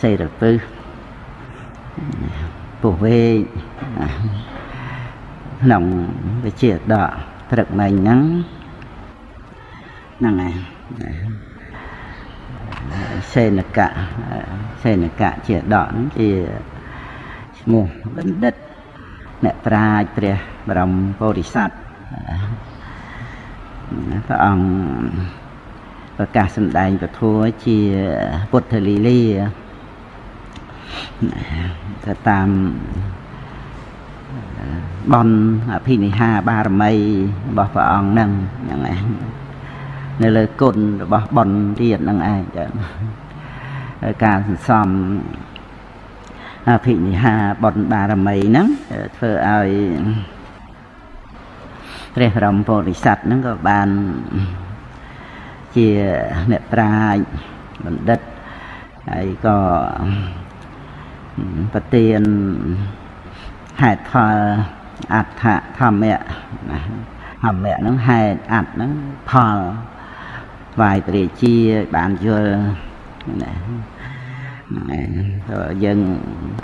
សេរពឹសពុះវេកក្នុងវិជាដកព្រឹកមិញហ្នឹងហ្នឹងហើយសេនកៈសេនកៈជាដកហ្នឹងជាឈ្មោះបណ្ឌិតអ្នកប្រាជ្ញព្រះបរមពោធិសត្វព្រះអង្គ ប្រកាសសម្ដែងពធជាពុទ្ធលីលាទៅតាមបនអភិនិហាបារមីរបស់ព្រះអង្គហ្នឹងហ្នឹងឯងនៅលើគុណរបស់បនទៀតហ្នឹងឯងចាការសន្សំអភិនិហាបនបារមីហ្នឹងធ្វើឲ្យព្រះបរមពុរិស័ទហ្នឹងក៏បាន ជាអ្នកប្រាជ្ញបណ្ឌិតហើយក៏ប្រទានហេតុផលអដ្ឋធម្មៈធម្មៈហ្នឹងហេតុអត្តហ្នឹងផលវាយព្រះជាបានយល់ណាយើង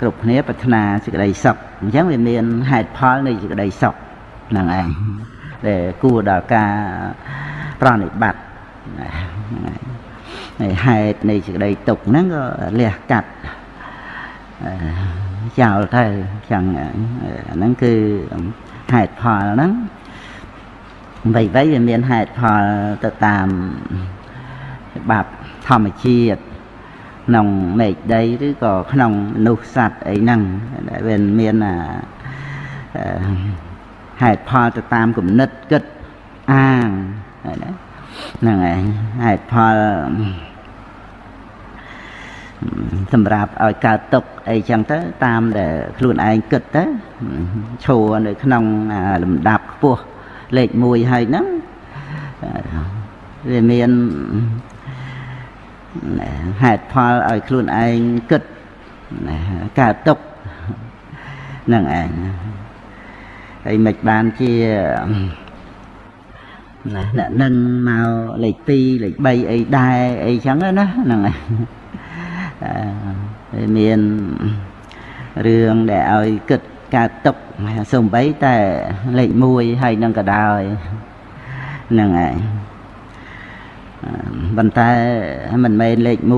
គ្រប់គ្នាប្រាថ្នាសេចក្តីសុខអញ្ចឹងវាមានហេតុផលនៃសេចក្តីសុខហ្នឹងឯងដែលគួរដល់ការប្រណិបត្តិ ហើយហេតុនៃសេចក្តីទុកហ្នឹងក៏លះកាត់ចោលទៅចឹងអាហ្នឹងគឺហេតុផលហ្នឹងអ្វីៗវាមានហេតុផលទៅតាមច្បាប់ធម្មជាតិក្នុងមេឃដីឬក៏ក្នុងមនុស្សសត្វអីហ្នឹងដែលវាមានហេតុផលទៅតាមគំនិតគិតអាងហ្នឹង ហើយហេតុផលសម្រាប់ឲ្យកើតទុកអីចឹងទៅតាមដែលខ្លួនឯងគិតទៅឈរនៅក្នុងលំដាប់ខ្ពស់លេខ1ហើយហ្នឹងវាមានហេតុផលឲ្យខ្លួនឯងគិតកើតទុកហ្នឹងឯងហើយមិនបានជា ណាអ្នកនឹងមកលេខ2លេខ3អីដែរអីចឹងណាហ្នឹងឯងមានរឿងដែលឲ្យគិតកើតទុកសំបីតែលេខ1ហើយនឹងក៏ដោយហ្នឹងឯងប៉ុន្តែមិនមែនលេខ1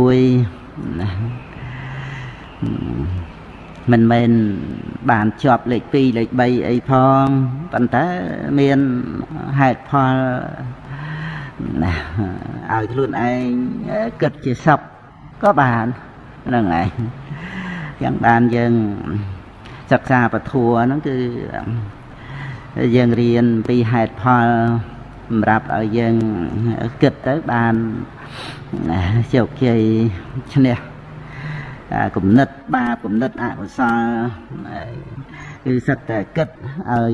មិនមែនបានជាប់លេខ2លេខ3អីផងប៉ុន្តែមានហេតុផលណាឲ្យខ្លួនឯងគិតជាសពក៏បានហ្នឹងឯងយ៉ាងបានយើងសិក្សាពធัวហ្នឹងគឺយើងរៀនពីហេតុផលសម្រាប់ឲ្យយើងគិតទៅបានជោគជ័យឈ្នះ គំនិតបាបគំនិតអកុសលគឺសិតតែគិតឲ្យ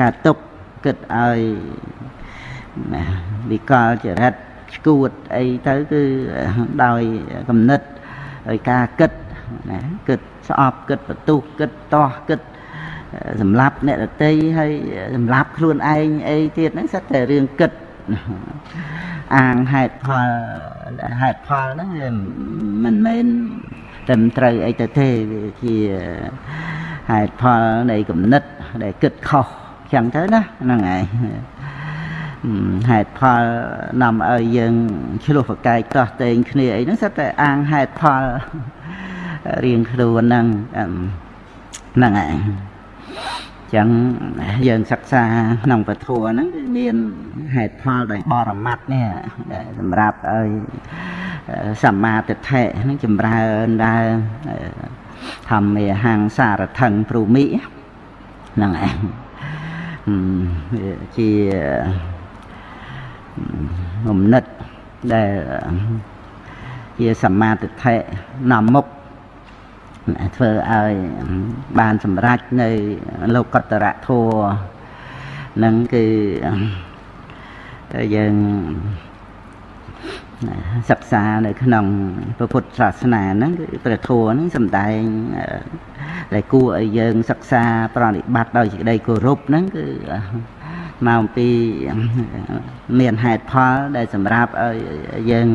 ការទុកគិតឲ្យវិកលចរិតឈួតអីទៅគឺដោយគំនិតឲ្យការគិតណាគិតស្អប់គិតបន្ទុះគិតតោះគិតសម្លាប់អ្នកដតីហើយសម្លាប់ខ្លួនឯងអីទៀតហ្នឹងសិតតែរឿងគិតអាងហេតុផលហេតុផលហ្នឹងមិនមែន ត្រឹមត្រូវអីទៅទេវាជាហេតុផលនៃគំនិតដែលគិតខុសចឹងទៅណាហ្នឹងឯងហេតុផលនាំឲ្យយើងឆ្លោះប្រកែកតោះតេងគ្នាអីហ្នឹងសិតតែអាងហេតុផលរៀងខ្លួនហ្នឹងហ្នឹងឯង ចឹងយើងសិក្សាក្នុងពធហ្នឹងគឺមានហេតុផលដោយបរមត្តនេះសម្រាប់ឲ្យសម្មាទិដ្ឋិហ្នឹងចម្រើនដែរធម្មេហង្សារថឹងព្រូមិហ្នឹងឯងជាងំនិតដែលជាសម្មាទិដ្ឋិនាំមុខ ធ្វើឲ្យបានសម្រេចនៅលោកតរៈធัวនឹងគឺយើងសិក្សានៅក្នុងពុទ្ធសាសនាហ្នឹងគឺព្រះធัวហ្នឹងសំដែងដែលគួរឲ្យយើងសិក្សាប្រតិបត្តិដោយសេចក្តីគោរពហ្នឹងគឺមកអំពីមានហេតុផលដែលសម្រាប់ឲ្យយើង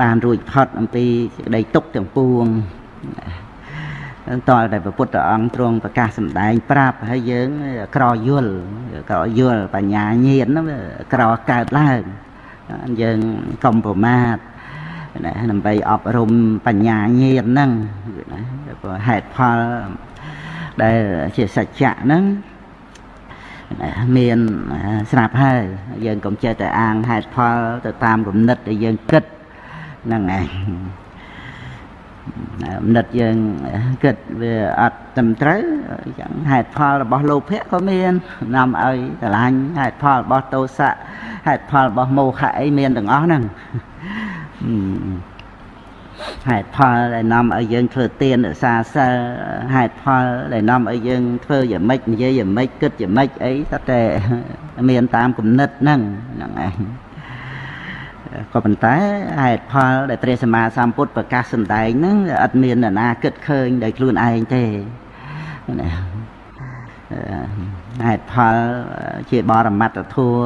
បានរួចផុតអំពីសេចក្តីទុកទាំងពួង តើតែព្រះពុទ្ធអង្គទ្រង់ប្រកាសសម្ដែងប្រាប់ហើយយើងក្រយល់ក្រយល់បញ្ញាញាណហ្នឹងក្រកើតឡើងយើងកុំប្រមាទណាដើម្បីអប់រំបញ្ញាញាណហ្នឹងណាព្រោះហេតុផលដែលជាសច្ចៈហ្នឹងមានស្រាប់ហើយយើងកុំចេះតែអាងហេតុផលទៅតាមគំនិតដែលយើងគិតហ្នឹងឯង គំនិតយើងគិតវាអត់ត្រឹមត្រូវចឹងហេតុផលរបស់លោភៈក៏មាននាំឲ្យស្រឡាញ់ហេតុផលរបស់ទោសៈហេតុផលរបស់មោហៈអីមានទាំងអស់ហ្នឹងហេតុផលដែលនាំឲ្យយើងធ្វើទានរក្សាសិលហេតុផលដែលនាំឲ្យយើងធ្វើយ៉ាងម៉េចនិយាយយ៉ាងម៉េចគិតយ៉ាងម៉េចអីតែតែមានតាមគំនិតហ្នឹងហ្នឹងឯង ក៏ប៉ុន្តែហេតុផលដែលព្រះសម្មាសម្ពុទ្ធប្រកាសសម្ដែងហ្នឹងអត់មានអ្នកណាគិតឃើញដោយខ្លួនឯងទេណាហេតុផលជាបរមត្តធัว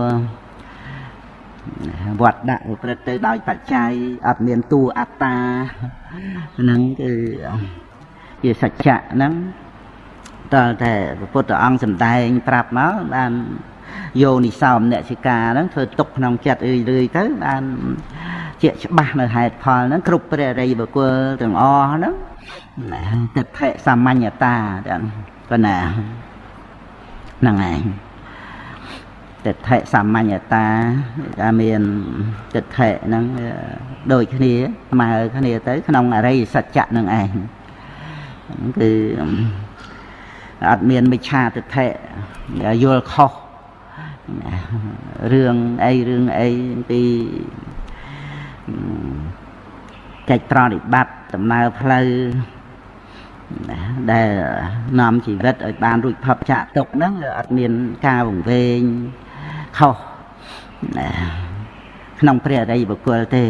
វត្តដាក់ប្រព្រឹត្តទៅដោយបច្ច័យអត់មានតួអត្តាហ្នឹងគឺជាសច្ចៈហ្នឹងតើតែពុទ្ធអង្គសម្ដែងប្រាប់មកបាន យោនិសោមអ្នកសិកាហ្នឹងធ្វើទុកក្នុងចិត្តអើយរឿយទៅបានជាច្បាស់នៅហេតុផលហ្នឹងគ្រប់ព្រះរិយបុគ្គលទាំងអស់ហ្នឹងទិដ្ឋិសាមញ្ញតាទាំងប៉ុណ្ណាហ្នឹងឯងទិដ្ឋិសាមញ្ញតាថាមានទិដ្ឋិហ្នឹងដូចគ្នាស្មើគ្នាទៅ ក្នុងអរិយសច្ចៈនឹងឯងគឺអត់មានមិច្ឆាទិដ្ឋិយល់ខុស រឿងអីរឿងអីពីកិច្ចប្រតិបត្តិដំណើរផ្លូវដែលនាំជីវិតឲ្យបានរួចផុតចាកទុកហ្នឹងអត់មានការវង្វេងខុសក្នុងព្រះអរិយបុគ្គលទេ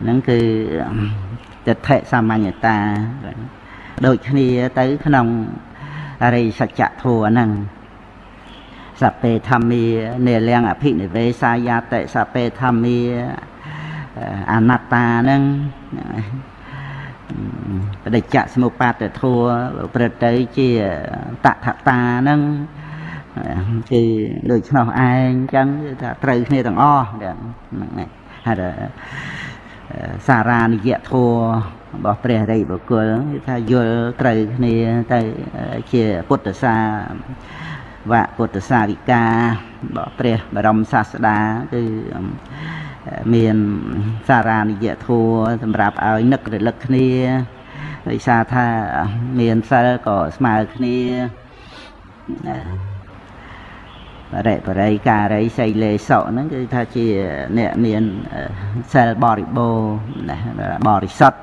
ហ្នឹងគឺទិដ្ឋិសាមញ្ញតាដូចគ្នាទៅក្នុងអរិយសច្ចធម៌ហ្នឹង សពេធម្មានិលៀងអភិនិវេសាយាតិសពេធម្មាអនត្តាហ្នឹងបដិច្ចសមុបាទធัวប្រព្រឹត្តទៅជាតថតាហ្នឹងគឺដូចឆ្នោះឯងអញ្ចឹងគឺថាត្រូវគ្នាទាំងអស់ហ្នឹងហើយសារានិយធัวរបស់ព្រះរិយបុគ្គលគឺថាយល់ត្រូវគ្នាទៅជាពុទ្ធសា វៈពុទ្ធសាវិការបស់ព្រះបរមសាស្តាគឺមានសារានិយធัวសម្រាប់ឲ្យនឹករលឹកគ្នាដោយសារថាមានសិលក៏ស្មើគ្នាបរិបរិយការីសីលេសក់ហ្នឹងគឺថាជាអ្នកមានសិលបរិបូរបរិសុទ្ធ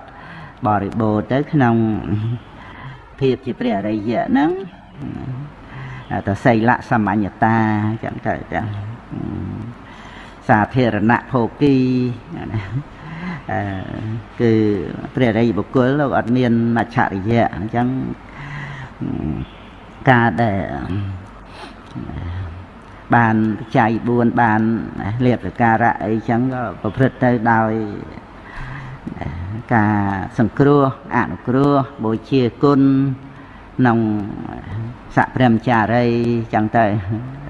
បរិបូរទៅក្នុងភាពជាព្រះអរិយៈហ្នឹង តសីលៈសមញ្ញតាចឹងទៅចឹងសាធារណៈភោគីណាគឺព្រះរិយបុគ្គលលោកអត់មានអច្ឆរិយៈអញ្ចឹងការដែលបានបច្ច័យ4បានលៀបសការៈអីចឹងក៏ប្រព្រឹត្តទៅដោយការសង្គ្រោះអនុគ្រោះបូជាគុណ ក្នុងសព្រាមចារីចឹងទៅ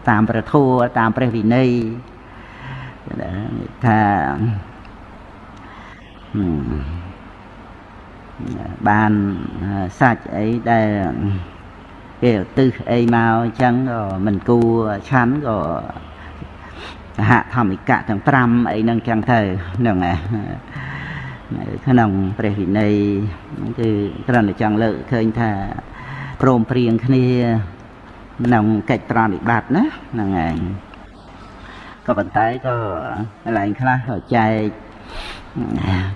តាមប្រធัวតាមព្រះវិន័យថាបានសាច់អីដែលគេឧទ្ទិសអីមកអញ្ចឹងក៏មិនគួរឆាន់ក៏សហធម្មិកៈទាំង5អីហ្នឹងចឹងទៅហ្នឹងឯងក្នុងព្រះវិន័យគឺត្រឹមតែចង់លើកឃើញថា ព្រមព្រៀងគ្នាក្នុងកិច្ចប្រតិបត្តិណាហ្នឹងឯងក៏ប៉ុន្តែក៏កន្លែងខ្លះក៏ចែក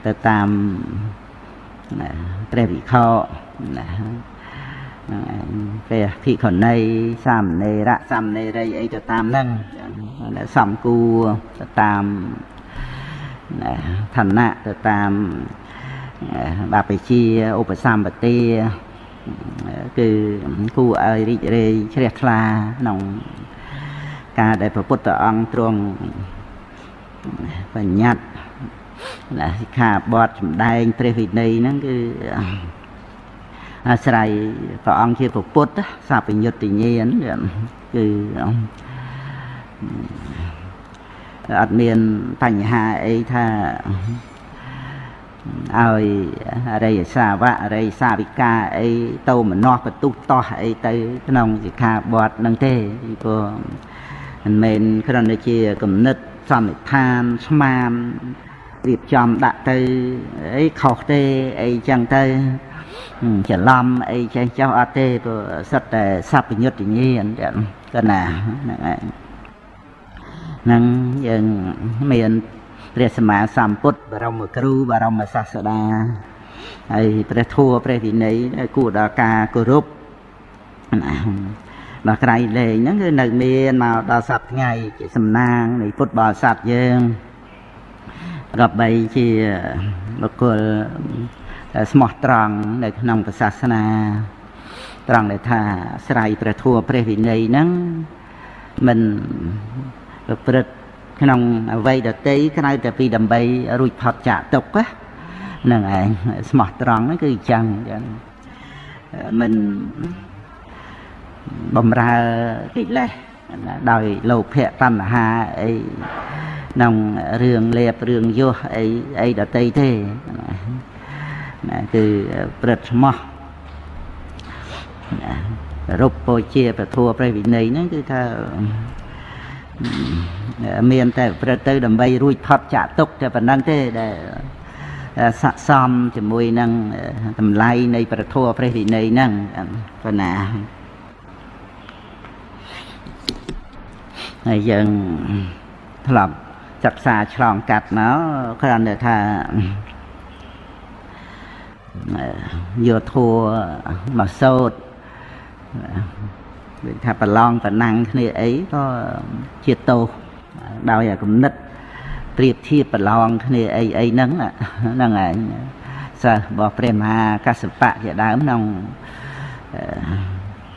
ទៅតាមព្រះវិខណាព្រះភិក្ខុនីសាមណេរៈសាមណេរីអីទៅតាមហ្នឹងសំគួរទៅតាមឋានៈទៅតាមបពជាឧបសម្បទា គឺគួរឲ្យរីករាយជ្រះថ្លាក្នុងការដែលព្រះពុទ្ធអង្គទ្រង់បញ្ញត្តិណាសិក្ខាបទសម្ដែងព្រះវិន័យហ្នឹងគឺអាស្រ័យព្រះអង្គជាពុទ្ធសពញ្ញុត្តញ្ញាណគឺអត់មានបញ្ហាអីថា ឲ្យអរិយសាវកអរិយសាវិកាអីទៅមនោះកទុះតោះអីទៅក្នុងសិក្ខាបទនឹងទេពីព្រោះមិនមែនគ្រាន់តែជាគំនិតសន្និដ្ឋានស្មានរៀបចំដាក់ទៅអីខុសទេអីចឹងទៅច្រឡំអីចេះចោះអត់ទេព្រោះសិតតែសัพពញុត្តញ្ញាណក៏ណាហ្នឹងឯងហ្នឹងយើងមាន ព្រះសម្មាសម្ពុទ្ធបរមគ្រូបរមសាស្តាហើយព្រះធัวព្រះវិន័យគួរដល់ការគោរពណាដល់ក្រៃលែងហ្នឹងគឺនៅមានមកដល់សប្ថ្ងៃជាសំណាងនៃពុទ្ធបរិស័ទយើងក៏បីជាបុគ្គលស្មោះត្រង់នៅក្នុងសាសនាត្រង់ដែលថាស្រ័យព្រះធัวព្រះវិន័យហ្នឹងមិនប្រព្រឹត្ត ក្នុងអវ័យដតីក្រៅតែពីដើម្បីរួចផុតចាកទុក្ខហ្នឹងឯងស្មោះត្រង់ហ្នឹងគឺអញ្ចឹងអញ្ចឹងមិនបំរើកិលេសដោយលោភៈតណ្ហាអីក្នុងរឿងលេបរឿងយោះអីអីដតីទេណាគឺព្រឹត្តស្មោះណារូបពោជាពធัวព្រះវិន័យហ្នឹងគឺថា មានតែប្រព្រឹត្តទៅដើម្បីរួចផុតចាកទុកតែប៉ុណ្្នឹងទេដែលស័កសមជាមួយនឹងតម្លៃនៃប្រធัวព្រះវិន័យហ្នឹងប៉ុណ្ណាហើយយើងធ្លាប់សិក្សាឆ្លងកាត់មកគ្រាន់តែថាយកធัวមកសោត ដូចថាប្រឡងប្រណាំងគ្នាអីក៏ជាទោសដោយអាគំនិតប្រៀបធៀបប្រឡងគ្នាអីអីហ្នឹងហ្នឹងឯងសិស្សរបស់ព្រះមហាកសបៈជាដើមក្នុង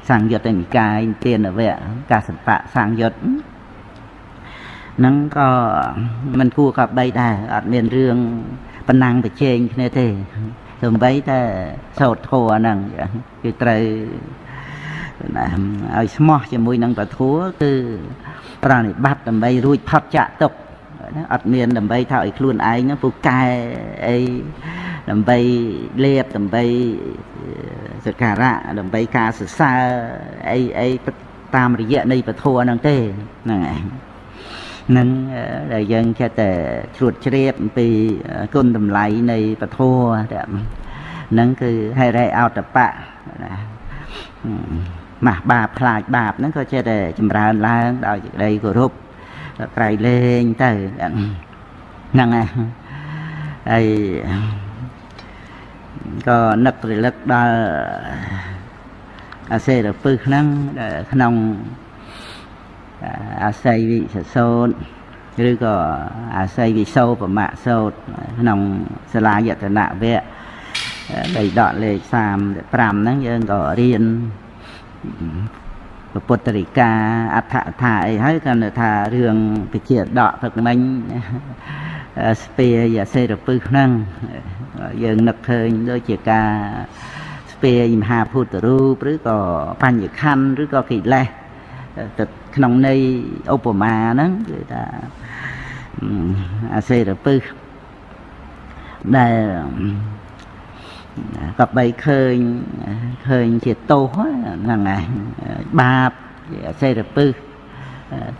សង្យុត្តនិកាយទានវៈកសបៈសង្យុត្តហ្នឹងក៏មិនគួរក៏បីដែរអត់មានរឿងប៉ុណ្ណាំងប្រជែងគ្នាទេទោះបីតែសោតធัวហ្នឹងគឺត្រូវ ណាឲ្យស្មោះជាមួយនឹងពធัวគឺប្រណិបត្តិដើម្បីរួចផុតចាក់ទុកណាអត់មានដើម្បីថាឲ្យខ្លួនឯងហ្នឹងពូកែអីដើម្បីលេបដើម្បីសក្ការៈដើម្បីការសរសើរអីអីតាមរយៈនៃពធัวហ្នឹងទេហ្នឹងឯងនឹងដែលយើងចេះតែជ្រួតជ្រាបអំពីគុណតម្លៃនៃពធัวហ្នឹងគឺហេរេអោតបៈណា ម៉ាស់បាបខ្លាចបាបហ្នឹងក៏ចេះតែចម្រើនឡើងដោយសេចក្តីគោរពក្រៃលែងទៅហ្នឹងហើយហើយក៏នឹករលឹកដល់អាសេរពឹសហ្នឹងក្នុងអាស័យវិសសោតឬក៏អាស័យវិសោប្រមាក់សោតក្នុងសាលាយតនៈវៈដីដកលេខ35ហ្នឹងយើងក៏រៀន ពុទ្ធរិកាអដ្ឋថាអីហើយគាត់ថារឿងវិជាដកទឹកមិញស្ពាយសេរពឹសហ្នឹងយើងនឹកឃើញដូចជាការស្ពាយមហាភូតរូបឬក៏បញ្ញខណ្ឌឬក៏កិលេសទៅក្នុងន័យឧបមាហ្នឹងគឺថាអាសេរពឹសដែល ក៏បីឃើញឃើញជាទោសហ្នឹងហើយបាបជាសេរពឹស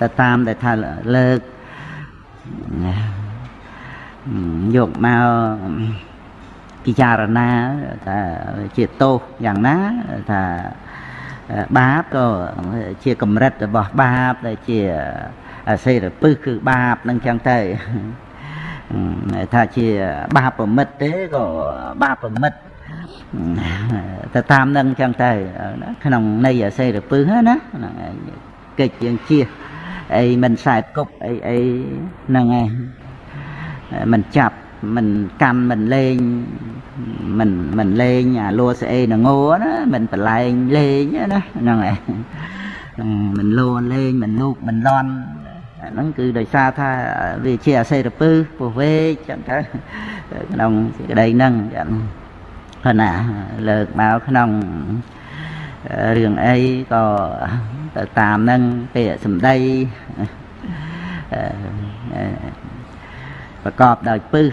ទៅតាមដែលថាលើកយកមកពិចារណាថាជាទោសយ៉ាងណាថាបាបក៏ជាកម្រិតរបស់បាបដែលជាសេរពឹសគឺបាបនឹងចឹងទៅថាជាបាបប្រមិតទេក៏បាបប្រមិត ទៅតាមនឹងចឹងទៅក្នុងន័យអសេរពឹសណាហ្នឹងឯងកិច្ចយើងជៀសអីមិនខ្សែគប់អីអីហ្នឹងឯងមិនចាប់មិនកម្មមិនលេងមិនមិនលេងអាលួស្អេនងោណាមិនប្រឡែងលេងណាហ្នឹងឯងមិនលួលេងមិនលូកមិនលន់អាហ្នឹងគឺដោយសារថាវាជាអសេរពឹសពោះវេកចឹងទៅក្នុងសេចក្តីហ្នឹងចឹង ប៉ុន្តែលើកមកក្នុងរឿងអីក៏ទៅតាមហ្នឹងពាក្យសម្ដីប្រកបដោយពឹស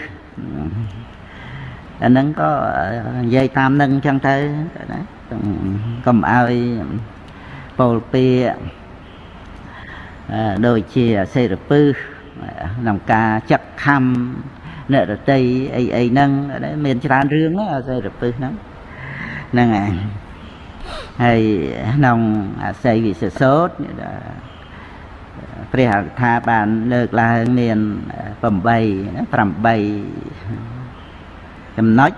អាហ្នឹងក៏និយាយតាមហ្នឹងចឹងទៅណាកុំឲ្យពោលពាក្យដូចជាសេរពឹសក្នុងការចាក់ខំ អ្នករតីអីអីហ្នឹងមានច្រើនរឿងណាសេរពឹសហ្នឹងហ្នឹងហើយហើយក្នុងអាស័យវិសេសោតព្រះអថាបានលើកឡើងមាន8 8ចំណុច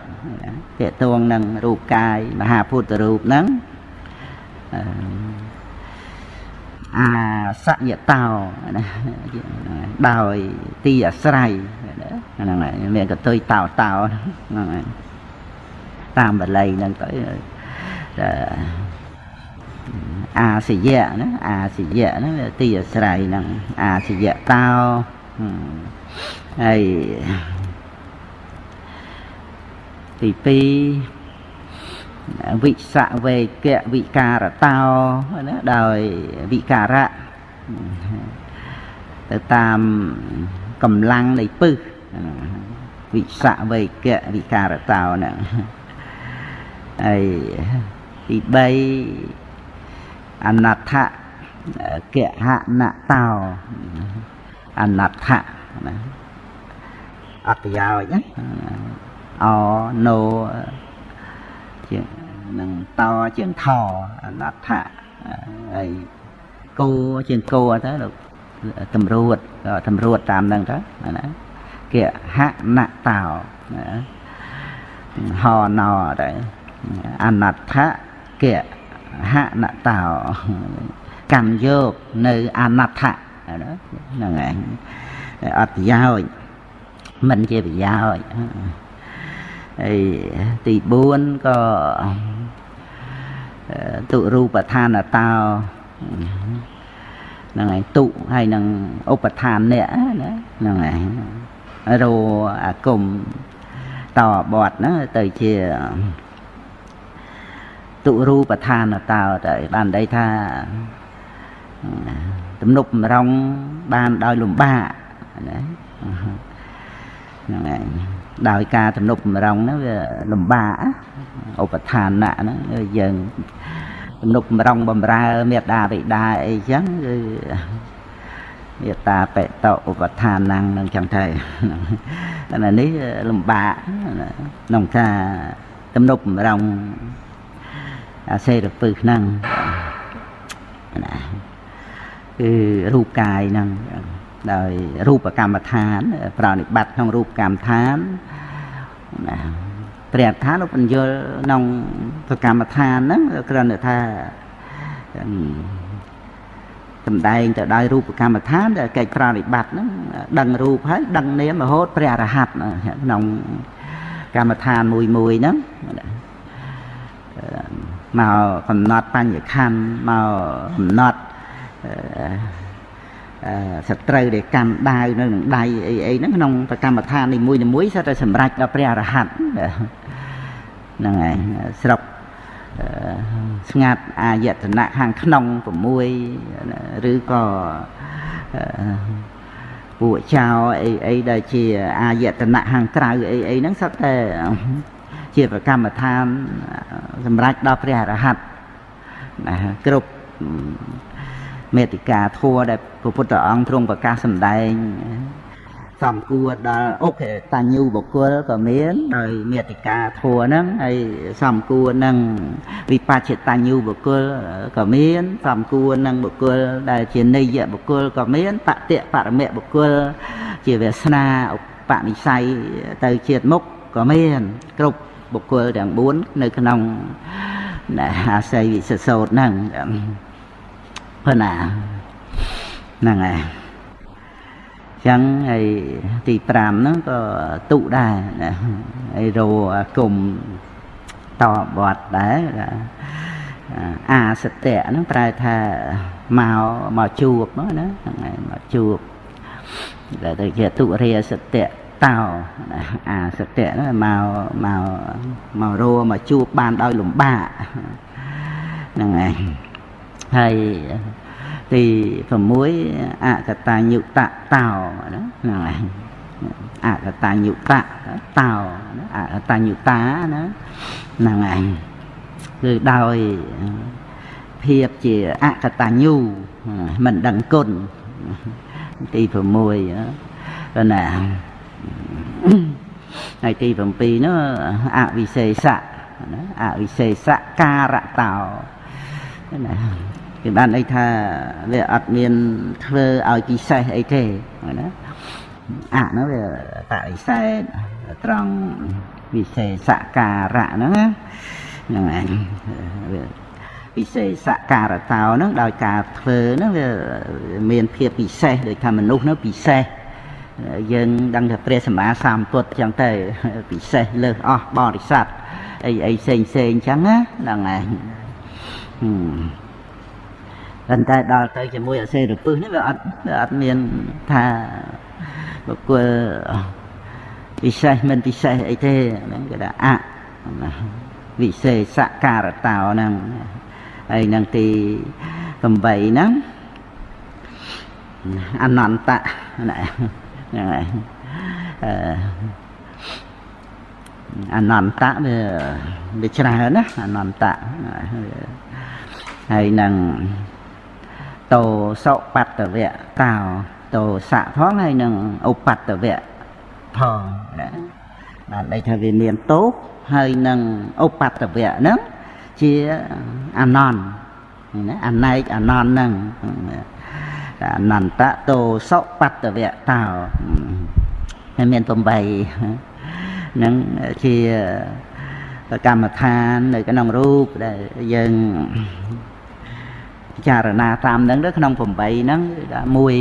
តេតួងនឹងរូបកាយមហាពុទ្ធរូបហ្នឹងអាសយតោណាដោយទីអាស្រ័យ ហ្នឹងហើយមានកតុយតោតោហ្នឹងហើយតាមបល័យហ្នឹងទៅអាសយៈណាអាសយៈហ្នឹងទីអាស្រ័យហ្នឹងអាសយៈតោហើយទី2វិសវេកៈវិការតោណាដោយវិការៈទៅតាម កម្លាំងនៃពឹសវិសវេកៈវិការតោហ្នឹងហើយទី3អនដ្ឋកហនតោអនដ្ឋណាអត់ប្រយោជន៍ណាអណូជាងនឹងតជាងថអនដ្ឋៈហើយគោជាងគោទៅលោក តម្រួតក៏តម្រួតតាមនឹងទៅណាគេហណតោហណោទៅអនដ្ឋៈគេហណតោកម្មយកនៅអនដ្ឋៈហ្នឹងឯងអត់ប្រយោជន៍មិនជាប្រយោជន៍ហើយទី4ក៏ទុរូបឋានតោ ហ្នឹងហើយទុហើយនឹងឧបឋានអ្នកណាហ្នឹងហើយរោអាគមតបត់ហ្នឹងទៅជាទុរូបឋានតោទៅបានន័យថាទំនប់បំរុងបានដោយលំបាកណាហ្នឹងហើយដោយការទំនុកបំរុងហ្នឹងវាលំបាកឧបឋានៈហ្នឹងយើងទំ នុកបំរុងបំរើមេត្តាបិតាអីចឹងគឺមេត្តាបេតឧបឋានហ្នឹងនឹងចឹងទៅតែនេះលំបាកក្នុងការទំនុកបំរុងអាសេរពឹសហ្នឹងណាគឺរូបកាយហ្នឹងដោយរូបកម្មដ្ឋាន ប្រណិប័តក្នុងរូបកម្មដ្ឋានណា ព្រះអថាលោកបញ្យល់ក្នុងសកម្មដ្ឋានហ្នឹងគ្រាន់តែថាសំដែងទៅដោយរូបកម្មដ្ឋានដែលកិច្ចប្រតិបត្តិហ្នឹងដឹងរូបហើយដឹងនាមរហូតព្រះអរហន្តក្នុងកម្មដ្ឋានមួយមួយហ្នឹងមកកំណត់បញ្ញខណ្ឌមកកំណត់ សត្រូវដែលកាន់ដាវនៅនឹងដៃអីអីហ្នឹងក្នុងប្រកម្មដ្ឋាននីមួយនីមួយសិតតែសម្រេចដល់ព្រះអរហន្តហ្នឹងហើយស្រុកស្ងាត់អាយតនៈខាងក្នុង6ឬក៏ពួកចៅអីអីដែលជាអាយតនៈខាងក្រៅអីអីហ្នឹងសិតតែជាប្រកម្មដ្ឋានសម្រេចដល់ព្រះអរហន្តណាគ្រប់ មេតិកាធัวដែលព្រះពុទ្ធអង្គទ្រង់ប្រកាសសម្ដែងសំគួរដល់អុកតញ្ញូបុគ្គលក៏មានដោយមេតិកាធัวហ្នឹងហើយសំគួរនឹងវិបច្ចតញ្ញូបុគ្គលក៏មានសំគួរនឹងបុគ្គលដែលជានិយបុគ្គលក៏មានបតិបរមៈបុគ្គលជាវាសនាឧបនិស្ស័យទៅជាតិមុខក៏មានគ្រប់បុគ្គលទាំង4នៅក្នុងអាស័យវិសសោតហ្នឹង ប៉ុណ្ណាហ្នឹងហើយចឹងហើយទី5ហ្នឹងក៏ទុដែរណាហើយរោអាគុំតបត់ដែរអាសតៈហ្នឹងប្រែថាមកមកជួបហ្នឹងណាហ្នឹងហើយមកជួបដែលទៅជាទុរិយសតៈតោអាសតៈហ្នឹងមកមកមករੂមកជួបបានដោយលំបាកហ្នឹងឯងហើយ ទី6អកតញ្ញុតតោណាហ្នឹងឯងអកតញ្ញុតតតោអកតញ្ញុតាណាហ្នឹងឯងគឺដោយភាពជាអកតញ្ញូមិនដឹងគុណទី6ណាហើយទី7នោះអវិសេសៈណាអវិសេសៈការៈតោណា គេបានន័យថាវាអត់មានធ្វើឲ្យពិសេសអីទេណាអនោះវាបរិសេធត្រង់វិសេសការៈហ្នឹងហ្នឹងឯងពិសេសការតោហ្នឹងដោយការធ្វើហ្នឹងវាមានភាពពិសេសដូចថាមនុស្សហ្នឹងពិសេសយើងដឹងថាព្រះសម្មាសម្ពុទ្ធចឹងទៅពិសេសលើសអស់បរិស័ទអីអីផ្សេងផ្សេងចឹងណាហ្នឹងឯង ប៉ុន្តែដល់ទៅជាមួយអសេរពឹសនេះវាអត់វាអត់មានថាបុគ្គលពិសេសមិនពិសេសអីទេហ្នឹងគេថាអវិសេសការតោហ្នឹងហើយនឹងទី8ហ្នឹងអនន្តៈហ្នឹងហើយអនន្តៈវាវាច្រើនណាអនន្តៈហើយនឹង តោសុបត្តវៈតោតោសៈផងហើយនឹងឧបត្តវៈផងណាបានន័យថាវាមានទោសហើយនឹងឧបត្តវៈហ្នឹងជាអនន្តណាអណែកអនន្តហ្នឹងអនន្តតោសុបត្តវៈតោហើយមាន8ហ្នឹងជាកម្មដ្ឋាននៅក្នុងរូបដែលយើង ពិចារណាតាមហ្នឹងទៅក្នុង8ហ្នឹងមួយ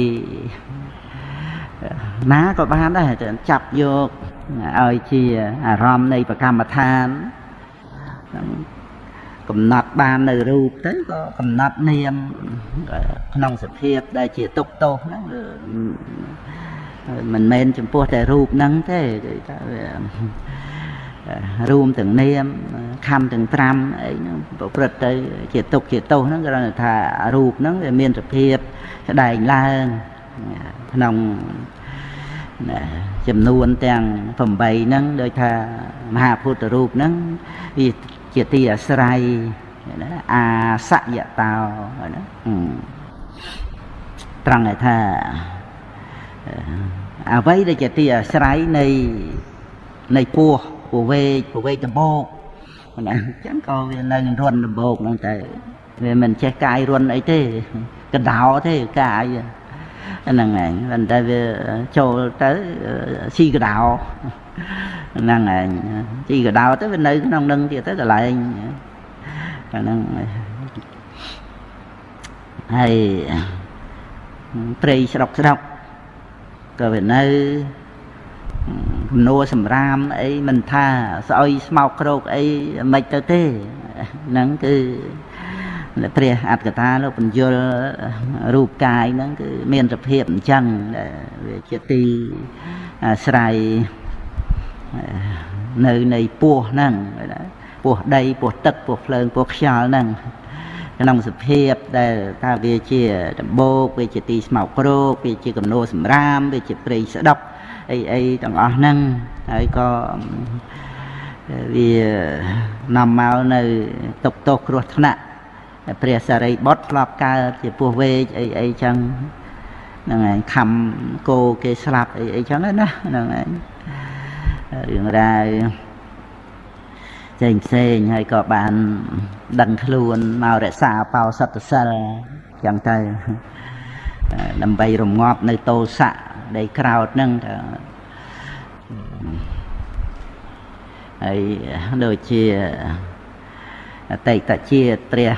ណាក៏បានដែរចាប់យកឲ្យជាអារម្មណ៍នៃប្រកម្មដ្ឋានកំណត់បាននៅរូបទៅក៏កំណត់នាមក្នុងសភាពដែលជាទុកទោសហ្នឹងមិនមែនចំពោះតែរូបហ្នឹងទេគឺថា រួមទាំងនាមខំទាំង5អីហ្នឹងប្រព្រឹត្តទៅជាទុកជាទោសហ្នឹងគ្រាន់តែថារូបហ្នឹងវាមានសភាពស្ដែងឡើងក្នុងចំនួនទាំង8ហ្នឹងដូចថាមហាពុទ្ធរូបហ្នឹងវាជាទីអាស្រ័យណាអាសយតោណាត្រង់ថាអ្វីដែលជាទីអាស្រ័យនៃនៃពោះ ពវេកពវេកដំបោកណាអញ្ចឹងក៏វានៅនឹងរន់ដំបោកហ្នឹងតែវាមិនចេះកាយរន់អីទេកដោទេកាយហ្នឹងឯងប៉ុន្តែវាចូលទៅស៊ីកដោហ្នឹងឯងស៊ីកដោទៅវានៅក្នុងនឹងទៀតទៅកន្លែងហ្នឹងហើយព្រៃស្រុកស្រុកក៏វានៅគំ នួសម្រាមអីមិនថាស្អុយស្មោកក្រោកអីមិនទៅទេហ្នឹងគឺព្រះអត្តកថាលោកបញ្យលរូបកាយហ្នឹងគឺមានសភាពអញ្ចឹងវាជាទីអាស្រ័យនៅនៃពោះហ្នឹងពោះដីពោះទឹកពោះភ្លើងពោះខ្យល់ហ្នឹងក្នុងសភាពដែលថាវាជាដំបូកវាជាទីស្មោកគ្រោកវាជាកំណោសម្រាមវាជាព្រៃស្ដុក អីអីទាំងអស់ហ្នឹងហើយក៏វានាំមកនៅទុកទោសគ្រោះថ្នាក់ព្រះសារីបុត្រធ្លាប់កើតជាពោះវែកអីអីចឹងហ្នឹងឯងខំគោគេស្លាប់អីអីចឹងណាហ្នឹងឯងរឿងរ៉ាវផ្សេងផ្សេងហើយក៏បានដឹងខ្លួនមករក្សាបោសតសិលចឹងទៅដើម្បីរងាប់នៅតោសៈ ដែលក្រោតហ្នឹងទៅហើយដូចជាអតីតជាតិព្រះ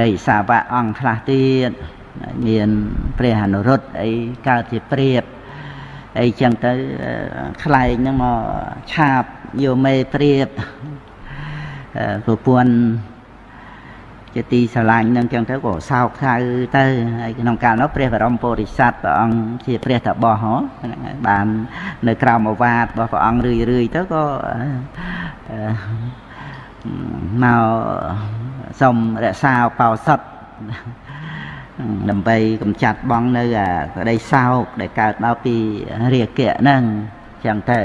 រិយសាវៈអង្គខ្លះទៀតមានព្រះអនុរុទ្ធអីកើតជាព្រាបអីចឹងទៅខ្លែងហ្នឹងមកឆាបយកមេព្រាបប្រពន្ធ ជាទីស្រឡាញ់នឹងចឹងទៅក៏សោកសៅទៅហើយក្នុងកាលនោះព្រះបរមពុរិស័ទព្រះអង្គជាព្រះតបោះហ៎ហ្នឹងហើយបាននៅក្រោមអវាទរបស់ព្រះអង្គរឿយរឿយទៅក៏មកសុំរក្សាបោសុតដើម្បីកំចាត់បងនៅអាក្តីសោកដែលកើតមកពីរាគៈហ្នឹងចឹងទៅ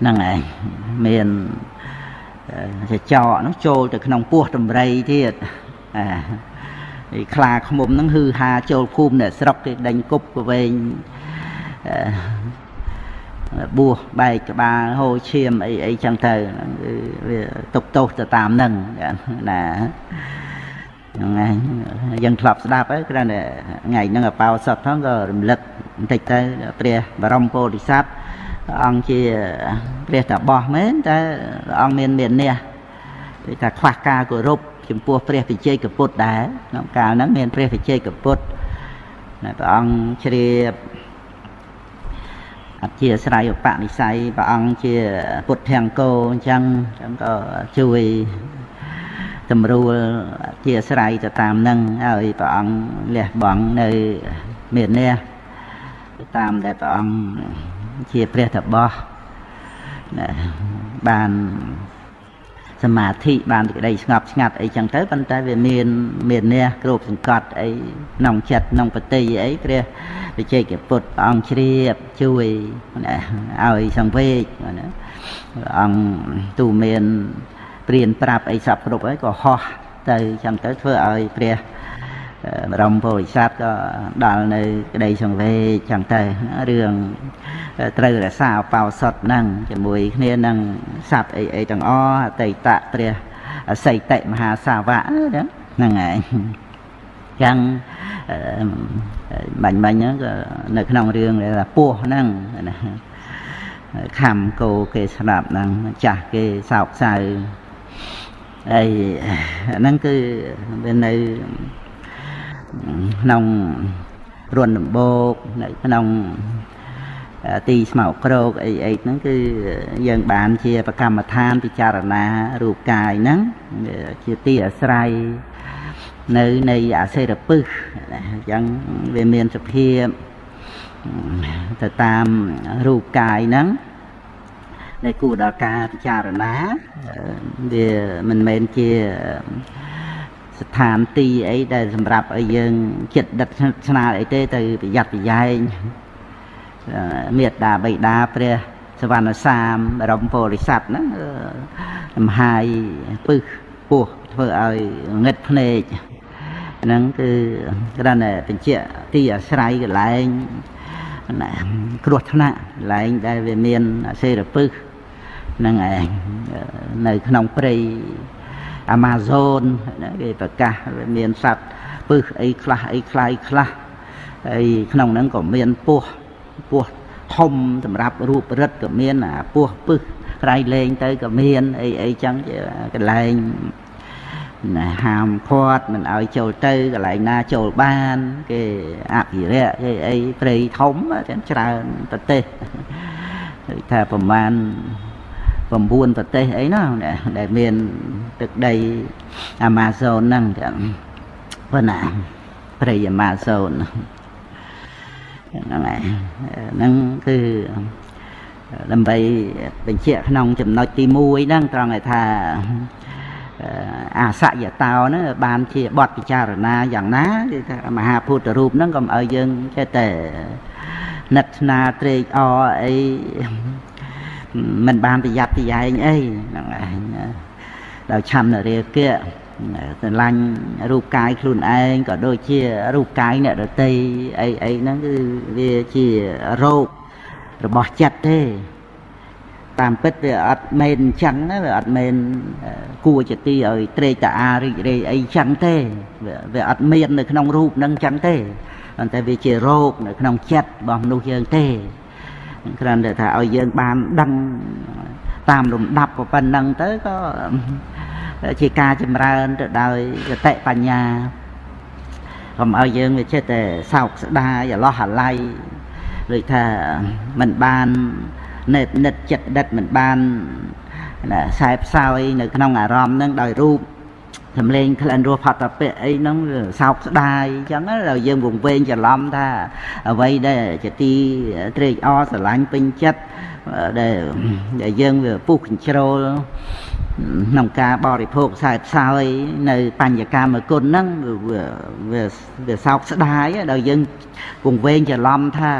ហ្នឹងឯងមាន ចចកហ្នឹងចូលទៅក្នុងពោះតម្រៃទៀតអាឯខ្លាឃុំហ្នឹងហឺហាចូលភូមិអ្នកស្រុកគេដេញគប់កវែងបួសបែកក្បាលហូរឈាមអីអីចឹងទៅគឺវាទុកទោសទៅតាមហ្នឹងណាហ្នឹងឯងយើងធ្លាប់ស្ដាប់ហើយគ្រាន់តែថ្ងៃហ្នឹងអបោសុតផងក៏រំលឹកបន្តិចទៅព្រះបរមពោធិសត្វ ព្រះអង្គជាព្រះតាបោះមែនតែព្រះអង្គមានមាននេះគេថាខ្វះការគោរពចំពោះព្រះវិជ័យកពុទ្ធដែរក្នុងកាលហ្នឹងមានព្រះវិជ័យកពុទ្ធព្រះអង្គជ្រាបអធិស្រ័យឧបនិស្ស័យព្រះអង្គជាពុទ្ធង្គោអញ្ចឹងអញ្ចឹងក៏ជួយតម្រួលអធិស្រ័យទៅតាមនឹងហើយព្រះអង្គលះបង់នៅមាននេះតាមដែលព្រះអង្គ ជាព្រះតបោះបានសមាធិបានសេចក្តីស្ងប់ស្ងាត់អីចឹងទៅប៉ុន្តែវាមានមាននេះគ្របសង្កត់អីក្នុងចិត្តក្នុងបតិអីព្រះវិជ័យកពុទ្ធអង្គជ្រាបជួយឲ្យសង្វេកណាអង្គទូមានព្រៀនប្រាប់អីសពគ្រប់ហើយក៏ហោះទៅចឹងទៅធ្វើឲ្យព្រះ បរមពុរិស័ទក៏ដល់នៅក្តីសង្វេគចឹងទៅរឿងត្រូវរក្សាបោសុតហ្នឹងជាមួយគ្នានឹងសัตว์អីអីទាំងអអតីតព្រះអសីតិមហាសាវកហ្នឹងហើយចឹងបាញ់បាញ់ហ្នឹងក៏នៅក្នុងរឿងថាពោះហ្នឹងណាខំគោគេស្ដាប់ហ្នឹងចាស់គេសោកសៅហើយហ្នឹងគឺវានៅ ក្នុងរួនដំបូកនៅក្នុងទីស្មោកក្រោកអីអីហ្នឹងគឺយើងបានជាប្រកម្មដ្ឋានពិចារណារូបកាយហ្នឹងជាទីអាស្រ័យនៅនៃអសេរពឹសអញ្ចឹងវាមានសភាពទៅតាមរូបកាយហ្នឹងដែលគួរដល់ការពិចារណាវាមិនមែនជា ស្ថានទីអីដែលសម្រាប់ឲ្យយើងចិត្តដិតស្នាលអីទេទៅប្រយ័ត្នប្រយែងមេត្តាបិតាព្រះសវណ្ណសាមបរមពោធិសត្វហ្នឹងលំហាយពឹសពោះធ្វើឲ្យងឹតភ្នែកហ្នឹងគឺគ្រាន់តែបញ្ជាក់ទីអាស្រ័យកន្លែងគ្រោះថ្នាក់កន្លែងដែលវាមានអសេរពឹសហ្នឹងឯងនៅក្នុងព្រៃ Amazon គេប្រកាសមានសត្វពឹសអីខ្លះអីខ្លាយខ្លះហើយក្នុងហ្នឹងក៏មានពស់ពស់ធំសម្រាប់រូបរិទ្ធក៏មានអាពស់ពឹសក្រៃលែងទៅក៏មានអីអីចឹងជាកន្លែងណាហាមឃាត់មិនឲ្យចូលទៅកន្លែងណាចូលបាន គេអភិរក្សគេអីព្រៃធំច្រើនប្រទេសថាប្រមាណ 9ប្រទេសអីណាដែលមានទឹកដីអាម៉ាហ្សូនហ្នឹងចឹងប៉ុណ្ណាព្រៃអាម៉ាហ្សូនហ្នឹងហើយហ្នឹងគឺដើម្បីបញ្ជាក់ក្នុងចំណុចទី1ហ្នឹងត្រង់ឲ្យថាអាសយតោហ្នឹងបានជាបទពិចារណាយ៉ាងណាគឺថាមហាពុទ្ធរូបហ្នឹងកុំឲ្យយើងចេះតែនិតស្នាត្រេកអរអី មិនបានប្រយ័ត្នប្រយែងអីហ្នឹងឯងដោយឆន្ទរាគៈស្រឡាញ់រូបកាយខ្លួនឯងក៏ដូចជារូបកាយអ្នកដតីអីអីហ្នឹងគឺវាជារោគរបស់ចិត្តទេតាមពិតវាអត់មែនអញ្ចឹងវាអត់មែនគួរជាទីឲ្យត្រេកតាអារីករាយអីចឹងទេវាអត់មាននៅក្នុងរូបហ្នឹងចឹងទេប៉ុន្តែវាជារោគនៅក្នុងចិត្តរបស់មនុស្សយើងទេ គ្រាន់តែថាឲ្យយើងបានដឹងតាមលំដាប់ប៉ុណ្ណឹងទៅក៏ជាការចម្រើនទៅដោយសតិបញ្ញាកុំឲ្យយើងវាចិត្តតែសោកស្ដាយអឡោះអាល័យដូចថាមិនបាននិតនិតចិត្តដិតមិនបានណាខ្សែផ្សោយនៅក្នុងអារម្មណ៍ហ្នឹងដោយរូប សំលេងក្លិនរសផតពៈអីហ្នឹងសោកស្ដាយអញ្ចឹងដល់យើងវង្វេងច្រឡំថាអ្វីដែលជាទីត្រេកអរស្រឡាញ់ពេញចិត្តដែលដែលយើងវាពុះកញ្ជ្រោលក្នុងការបរិភោគខ្សែផ្សោយនៅបញ្ញកម្មគុណហ្នឹងវាវាសោកស្ដាយដល់យើងវង្វេងច្រឡំថា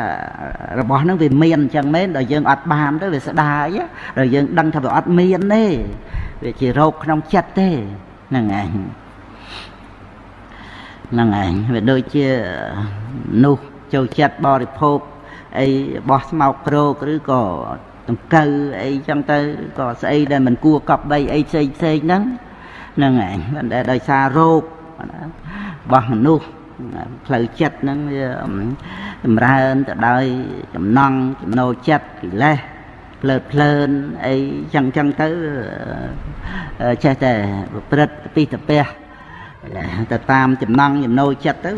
របស់ហ្នឹងវាមានអញ្ចឹងមែនដល់យើងអត់បានទៅវាស្ដាយដល់យើងដឹងថាវាអត់មានទេវាជារោគក្នុងចិត្តទេ ហ្នឹងឯងហ្នឹងឯងវាដូចជានោះចូលចិត្តបរិភោគអីបោះស្មោកគ្រោកឬក៏ដង្កូវអីចឹងទៅក៏ស្អីដែលមិនគួរកប់បីអីផ្សេងផ្សេងហ្នឹងហ្នឹងឯងមិនដែលដោយសាររោគរបស់មនុស្សផ្លូវចិត្តហ្នឹងវាចម្រើនទៅដោយចំណង់ចំណូលចិត្តកិលេស ភ្លើតភ្លើនអីចឹងចឹងទៅចេះតែប្រព្រឹត្តពីតពះទៅតាមចំណង់ចំណូលចិត្តទៅ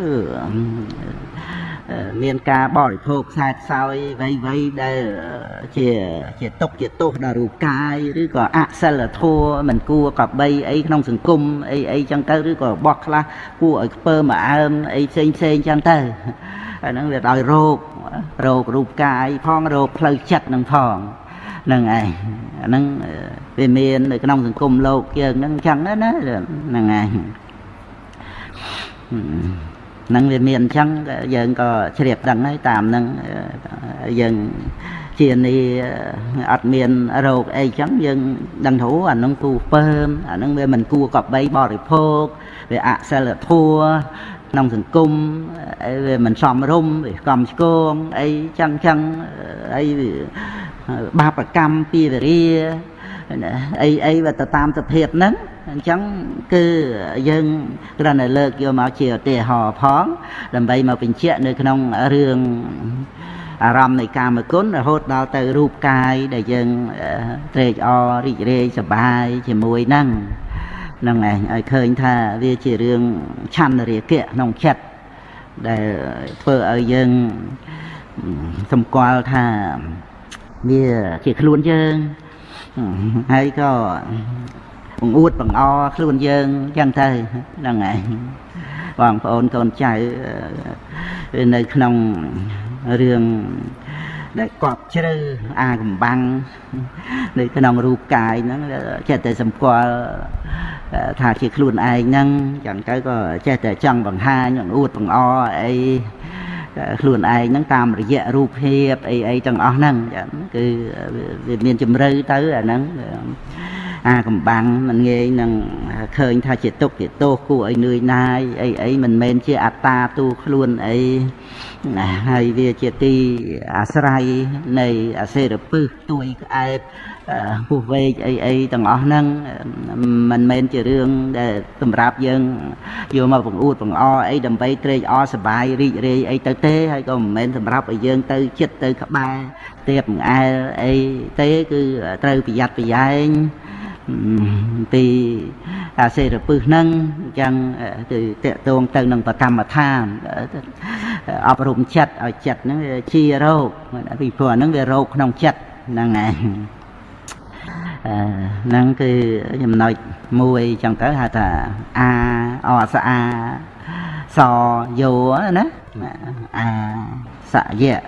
មានការបរិភោគខ្សែខ្សោយវ័យវ័យដែលជាជាទុកជាទោសដល់រូបកាយឬក៏អសិលធម៌មិនគួរកបីអីក្នុងសង្គមអីអីចឹងទៅឬក៏បោះខ្លះគួរឲ្យខ្ពើមកអើមអីផ្សេងផ្សេងចឹងទៅអាហ្នឹងវាដោយរោគរោគរូបកាយផងរោគផ្លូវចិត្តនឹងផងហ្នឹងឯងអាហ្នឹងវាមាននៅក្នុងសង្គមលោកយើងហ្នឹងចឹងណាហ្នឹងឯងហ្នឹងវាមានអញ្ចឹងយើងក៏ជ្រាបដឹងហើយតាមហ្នឹងយើងជានីអត់មានរោគអីចឹងយើងដឹងថាអានឹងគូពើមអានឹងវាមិនគួរកបីបរិភោគវាអសិលធัวក្នុងសង្គមវាមិនសមរម្យវាកំឆ្គងអីចឹងចឹងអី បាបកម្មពីវរាអីអីវាទៅតាមសភាពហ្នឹងអញ្ចឹងគឺយើងគ្រាន់តែលើកយកមកជាឧទាហរណ៍ផង ដើម្បីមកបញ្ជាក់នៅក្នុងរឿងអារម្មណ៍នៃកាមគុណរហូតដល់ទៅរូបកាយដែលយើងត្រេកអររីករាយសប្បាយជាមួយហ្នឹងហ្នឹងឯងឲ្យឃើញថាវាជារឿងឆន្ទរាគៈក្នុងចិត្តដែលធ្វើឲ្យយើងសម្គាល់ថា វាជាខ្លួនយើងហើយក៏បង្អួតបង្អខ្លួនយើងចឹងទៅហ្នឹងហើយបងប្អូនកូនចៅនៅក្នុងរឿងដែលកប់ជ្រៅអាកំបាំងនៅក្នុងរូបកាយហ្នឹងចេះតែសម្គាល់ថាជាខ្លួនឯងហ្នឹងចឹងទៅក៏ចេះតែចង់បង្ហាញអួតបង្អអី ខ្លួនឯងហ្នឹងតាមរយៈរូបភាពអីអីទាំងអស់ហ្នឹងចឹងគឺវាមានជំរឿទៅអាហ្នឹងអាកំបាំងមិនងាយនឹងឃើញថាជាទុកជាទោសគួរឲ្យនឿយណាយអីអីមិនមែនជាអត្តាទូខ្លួនអីណាហើយវាជាទីអាស្រ័យនៃអសេរពឹសទួយក្អែប ពុះវែកអីអីទាំងអស់ហ្នឹងមិនមែនជារឿងដែលសម្រាប់យើងយកមកបង្អួតបង្អអីដើម្បីត្រេកអរសប្បាយរីករាយអីទៅទេហើយក៏មិនមែនសម្រាប់ឲ្យយើងទៅចិត្តទៅក្បែរទៀបង្អែលអីទេគឺត្រូវប្រយ័ត្នប្រយែងពីអាសេរពឹសហ្នឹងអញ្ចឹងគឺតកតងទៅនឹងប្រកម្មដ្ឋានអប់រំចិត្តឲ្យចិត្តហ្នឹងជារោគពីព្រោះហ្នឹងវារោគក្នុងចិត្តហ្នឹងឯង ហ្នឹងគឺចំណុចមួយចឹងទៅហៅថាអាអស្អាសយោណាអាសយៈ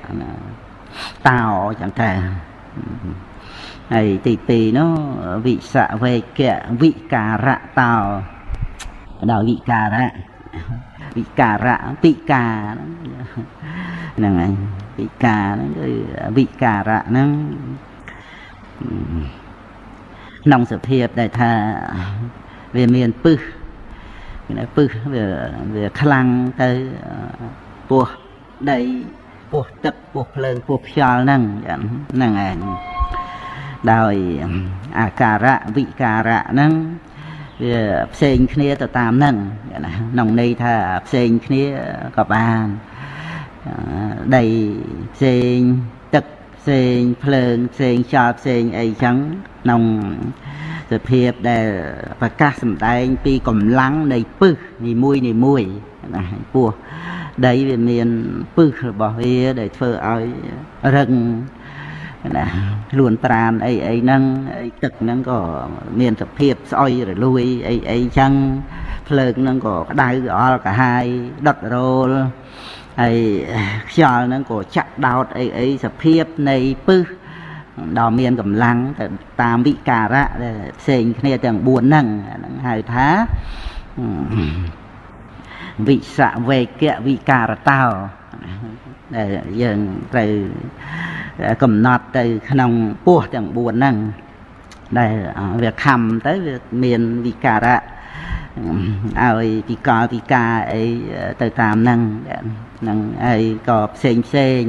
តោចឹងទៅហើយទី2នោះវិសវេកៈវិការៈតោដល់វិការៈវិការៈពិការហ្នឹងហើយពិការហ្នឹងគឺវិការៈហ្នឹង ក្នុងសភាពដែលថាវាមានពឹសពឹសវាវាខ្លាំងទៅពោះដីពោះទឹកពោះភ្លើងពោះខ្យល់ហ្នឹងហ្នឹងឯងដោយអាការៈវិការៈហ្នឹងវាផ្សេងគ្នាទៅតាមហ្នឹងណាក្នុងន័យថាផ្សេងគ្នាក៏បានដីផ្សេងទឹក ផ្សេងភ្លើងផ្សេងខ្យល់ផ្សេងអីចឹងក្នុងសភាពដែលប្រកាសសម្ដែងពីកម្លាំងនៃពឹសនីមួយនីមួយណាពោះដីវាមានពឹសរបស់វាដែលធ្វើឲ្យរឹងណាខ្លួនប្រានអីអីហ្នឹងអីទឹកហ្នឹងក៏មានសភាពស្អុយរលួយអីអីចឹងភ្លើងហ្នឹងក៏ក្តៅអល់កាហាយដុតរោល ហើយខ្យល់ហ្នឹងក៏ចាក់ដោតអីអីសភាពនៃពឹសដល់មានកម្លាំងទៅតាមវិការៈដែលផ្សេងគ្នាទាំង4ហ្នឹងហ្នឹងហៅថាវិសវេកៈវិការតោដែលយើងត្រូវកំណត់ទៅក្នុងពោះទាំង4ហ្នឹងដែលវាខំទៅវាមានវិការៈឲ្យពិកលពិការអីទៅតាមហ្នឹងហ្នឹងហើយក៏ផ្សេងផ្សេង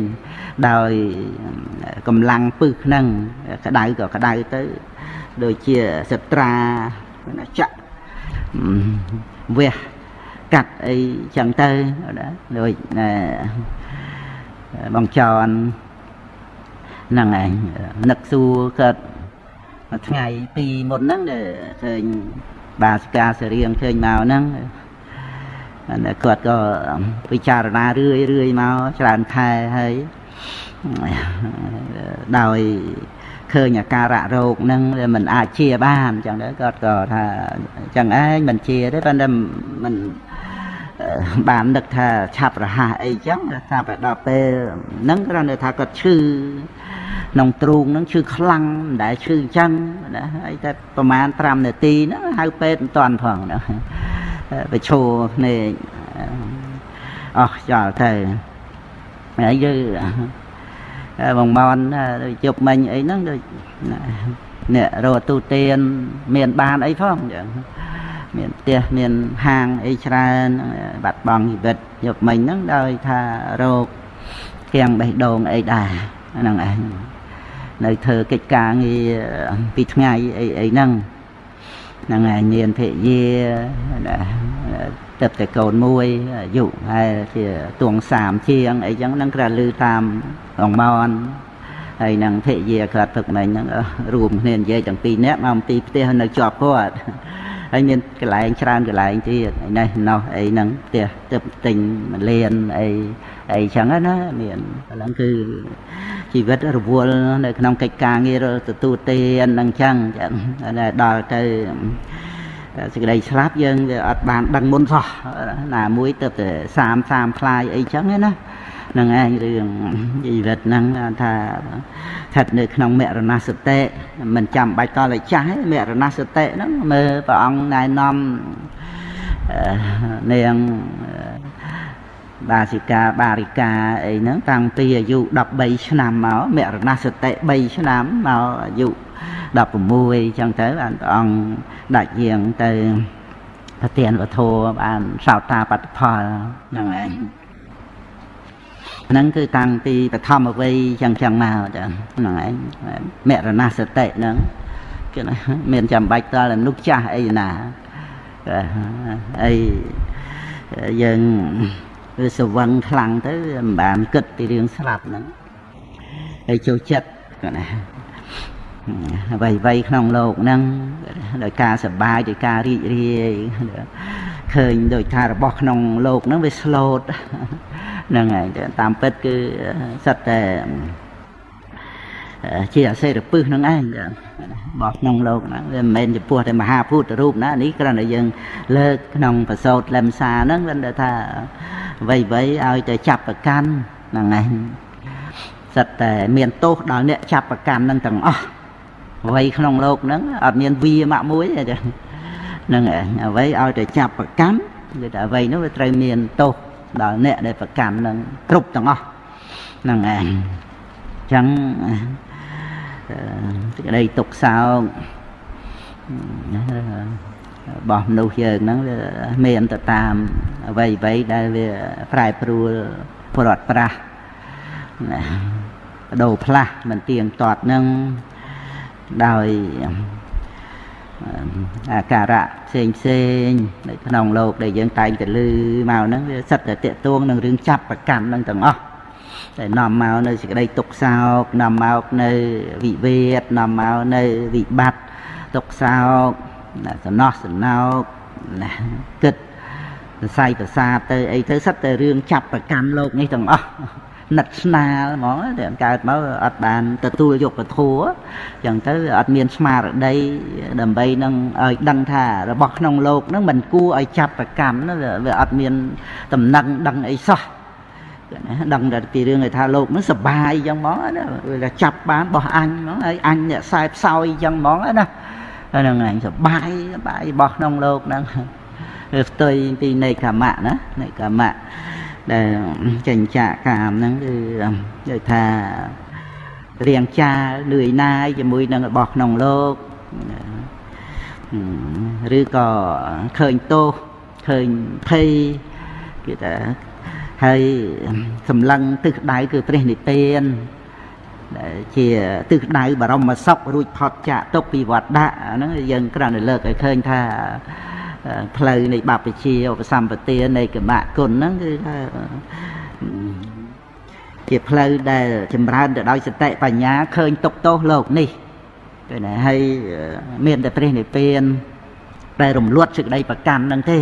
ដោយកម្លាំងពឹសហ្នឹងក្តៅក៏ក្តៅទៅ ដូចជាសត្រាចាក់វះកាត់អីចឹងទៅដូចបងចនហ្នឹងឯងនឹកសួរកើតថ្ងៃពីមុនហ្នឹងឃើញបាសិកាសរៀងឃើញមកហ្នឹង គាត់ក៏ពិចារណារឿយរឿយមកច្រើនខែហើយដោយឃើញអាការៈរោគហ្នឹងវាមិនអាចជាបានអញ្ចឹងទៅគាត់ក៏ថាអញ្ចឹងឯងមិនជាទេប៉ុន្តែមិនបាននឹកថាឆាប់រហ័សអីចឹងថាទៅដល់ពេលហ្នឹងគ្រាន់តែថាគាត់ឈឺក្នុងទ្រូងហ្នឹងឈឺខ្លាំងមិនដែលឈឺអញ្ចឹងណាហើយតែប្រហែល5នាទីហ្នឹងហៅពេទ្យមិនតាន់ផងណាប្រឈោភ្នែកអស់ចោលទៅហើយយើងបងមនដូចជប់មិញអីហ្នឹងដូចអ្នករកទូទៀនមានបានអីផងអញ្ចឹងមានផ្ទះមានហាងអីច្រើនបាត់បង់ជីវិតយប់មិញហ្នឹងដោយថារោគគៀងបេះដូងអីដែរហ្នឹងឯងនៅធ្វើកិច្ចការងារពីថ្ងៃអីអីហ្នឹង ហ្នឹងឯងញៀនភរិយាទឹកតែកូនមួយអាយុហើយជាទួង30ជាងអីចឹងហ្នឹងគ្រាន់ឮតាមរងមនហើយនឹងភរិយាគាត់ទឹកមិញហ្នឹងរួមគ្នានិយាយទាំងពីរនាក់មកអំពីផ្ទះនៅជាប់គាត់ ហើយមានកន្លែងច្រើនកន្លែងទៀតនេះនោះអីហ្នឹងផ្ទះទឹកទិញមលៀនអីអីចឹងណាមានហ្នឹងគឺជីវិតរវល់នៅក្នុងកិច្ចការងារទទួលទានហ្នឹងចឹងចឹងដល់ទៅសេចក្តីស្លាប់យើងវាអត់បានដឹងមុនសោះណាមួយទៅតែ30 30ផ្លាយអីចឹងណា នឹងឯងរឿងជីវិតហ្នឹងថាស្ថិតនៅក្នុងមរណសតិមិនចាំបាច់តតែចាស់ទេមរណសតិហ្នឹងមើលព្រះអង្គណែនាំនាងបាសិកាបារិកាអីហ្នឹងតាំងពីអាយុ13ឆ្នាំមកមរណសតិ3ឆ្នាំមកអាយុ16អញ្ចឹងទៅបានព្រះអង្គដាច់យាងទៅប្រទានវធបានសោតាបត្តផលហ្នឹងឯង ហ្នឹងគឺតាំងពីបឋមវ័យចឹងចឹងមកចាហ្នឹងឯងមរណសតិហ្នឹងគឺមានចាំបាច់តើមនុស្សចាស់អីណាអីយើងវាស្វឹងខ្លាំងទៅមិនបានគិតពីរឿងស្លាប់ហ្នឹងហើយចូលចិត្តគាត់ណា អ្វីអ្វីក្នុងโลกហ្នឹងដោយការសប្បាយដោយការរីករាយឃើញដោយថារបស់ក្នុងโลกហ្នឹងវាស្លូតហ្នឹងហើយតាមពិតគឺសិតតែជាអសេរពឹសនឹងឯងរបស់ក្នុងលោកហ្នឹងវាមិនមែនចំពោះតែមហាពុទ្ធរូបណានេះគ្រាន់តែយើងលើកក្នុងប្រសោតលំសាហ្នឹងគ្រាន់តែថាអ្វីអ្វីឲ្យតែចាប់ប្រកាន់ហ្នឹងឯងសិតតែមានទោសដល់អ្នកចាប់ប្រកាន់ហ្នឹងទាំងអស់ អ្វីក្នុងលោកហ្នឹងអត់មានវាម៉ាក់មួយទេហ្នឹងឯងអ្វីឲ្យតែចាប់ប្រកាន់គឺថាអ្វីនោះវាត្រូវមានទោសដល់អ្នកដែលប្រកាន់នឹងគ្រប់ទាំងអស់ហ្នឹងឯងអញ្ចឹងសេចក្តីទុកសោករបស់មនុស្សយើងហ្នឹងវាមានទៅតាមអ្វីអ្វីដែលវាប្រែប្រួលប្រត់ប្រាស់ណាបដូរផ្លាស់មិនទៀងទាត់ហ្នឹង ដោយអាការៈផ្សេងផ្សេងនៅក្នុងโลกដែលយើងតែងតែឮមកហ្នឹងវាសិតតែតេតួងនឹងរឿងចាប់ប្រកាន់ហ្នឹងទាំងអស់តែនាំមកនៅសេចក្តីទុកសោកនាំមកនៅវិវេតនាំមកនៅវិបត្តិទុកសោកសំណោះសំណោកណាគិតសរសៃប្រសាទទៅអីទៅសិតតែរឿងចាប់ប្រកាន់លោកនេះទាំងអស់ ណិតស្នាលហ្មងតែកើតមកអត់បានទទួលយកពធัวអញ្ចឹងទៅអត់មានស្មារតីដើម្បីនឹងឲ្យដឹងថារបស់ក្នុងលោកនឹងមិនគួរឲ្យចាប់ប្រកម្មវាអត់មានតំណែងដឹងអីសោះដឹងតែពីរឿងឯថាលោកនឹងសបាយអញ្ចឹងហ្មងណាវាចាប់បានរបស់អញហ្មងហើយអញអ្នកខ្សែផ្សោយអញ្ចឹងហ្មងណាហ្នឹងឯងសបាយសបាយរបស់ក្នុងលោកហ្នឹងផ្ទុយពីនៃកម្មៈណានៃកម្មៈ ដែលចិញ្ចាកាមហ្នឹងគឺនិយាយថារៀងចាលឿយណាយជាមួយនឹងរបស់ក្នុងលោកឬក៏ឃើញទោសឃើញភ័យគេថាហើយសម្លឹងទិសដៅគឺព្រះនិព្វានដែលជាទិសដៅបរមសុខរួចផុតចាកទុកពីវត្តដាក់ហ្នឹងយើងគ្រាន់តែលើកឲ្យឃើញថា ផ្លូវនៃបព្វជិឧបសម្បទានៃកមគុណហ្នឹងគឺថាជាផ្លូវដែលចម្រើនទៅដោយសតិបញ្ញាឃើញទុកទោសលោកនេះពេលណាហើយមានតែព្រះនិព្វានដែលរំលត់សេចក្តីប្រកាន់ហ្នឹងទេ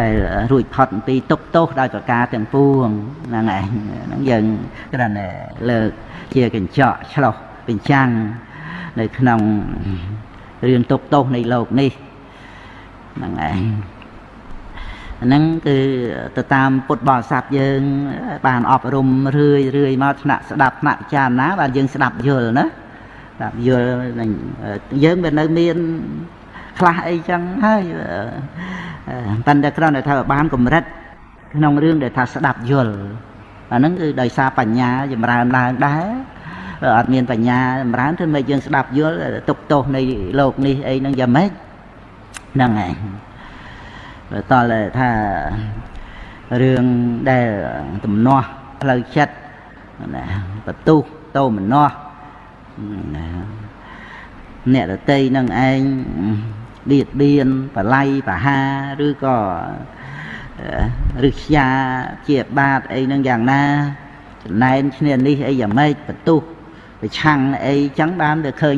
ដែលរួចផុតពីទុកទោសដោយប្រការទាំងពួងហ្នឹងឯងហ្នឹងយើងគ្រាន់តែលើកជាកញ្ចក់ឆ្លោះបញ្ចាំងនៅក្នុងរឿងទុកទោសនៃលោកនេះ ហ្នឹងឯងហ្នឹងគឺទៅតាមពុទ្ធបរិស័ទយើង បានអប់រំរឿយរឿយមកថ្នាក់ស្ដាប់ថ្នាក់ពិចារណាបានយើងស្ដាប់យល់ណាស្ដាប់យល់យើងវានៅមានខ្លះអីចឹងហើយប៉ុន្តែគ្រាន់តែថាបានកម្រិតក្នុងរឿងដែលថាស្ដាប់យល់អាហ្នឹងគឺដោយសារបញ្ញាចម្រើនឡើងដែរអត់មានបញ្ញាចម្រើនធ្វើម៉េចយើងស្ដាប់យល់ទុកទោសនៃលោកនេះអីហ្នឹងយ៉ាងម៉េច ហ្នឹងឯងបើតើថារឿងដែលទំនាស់ផ្លូវចិត្តណាបន្ទុះតោមនាស់អ្នករតីនឹងឯងបៀតបៀនបល័យបហាឬក៏រឹស្យាជាបាតអីនឹងយ៉ាងណាចំណែនឈ្នានេះអីយ៉ាងម៉េចបន្ទុះប្រឆាំងអីចឹងបានទៅឃើញ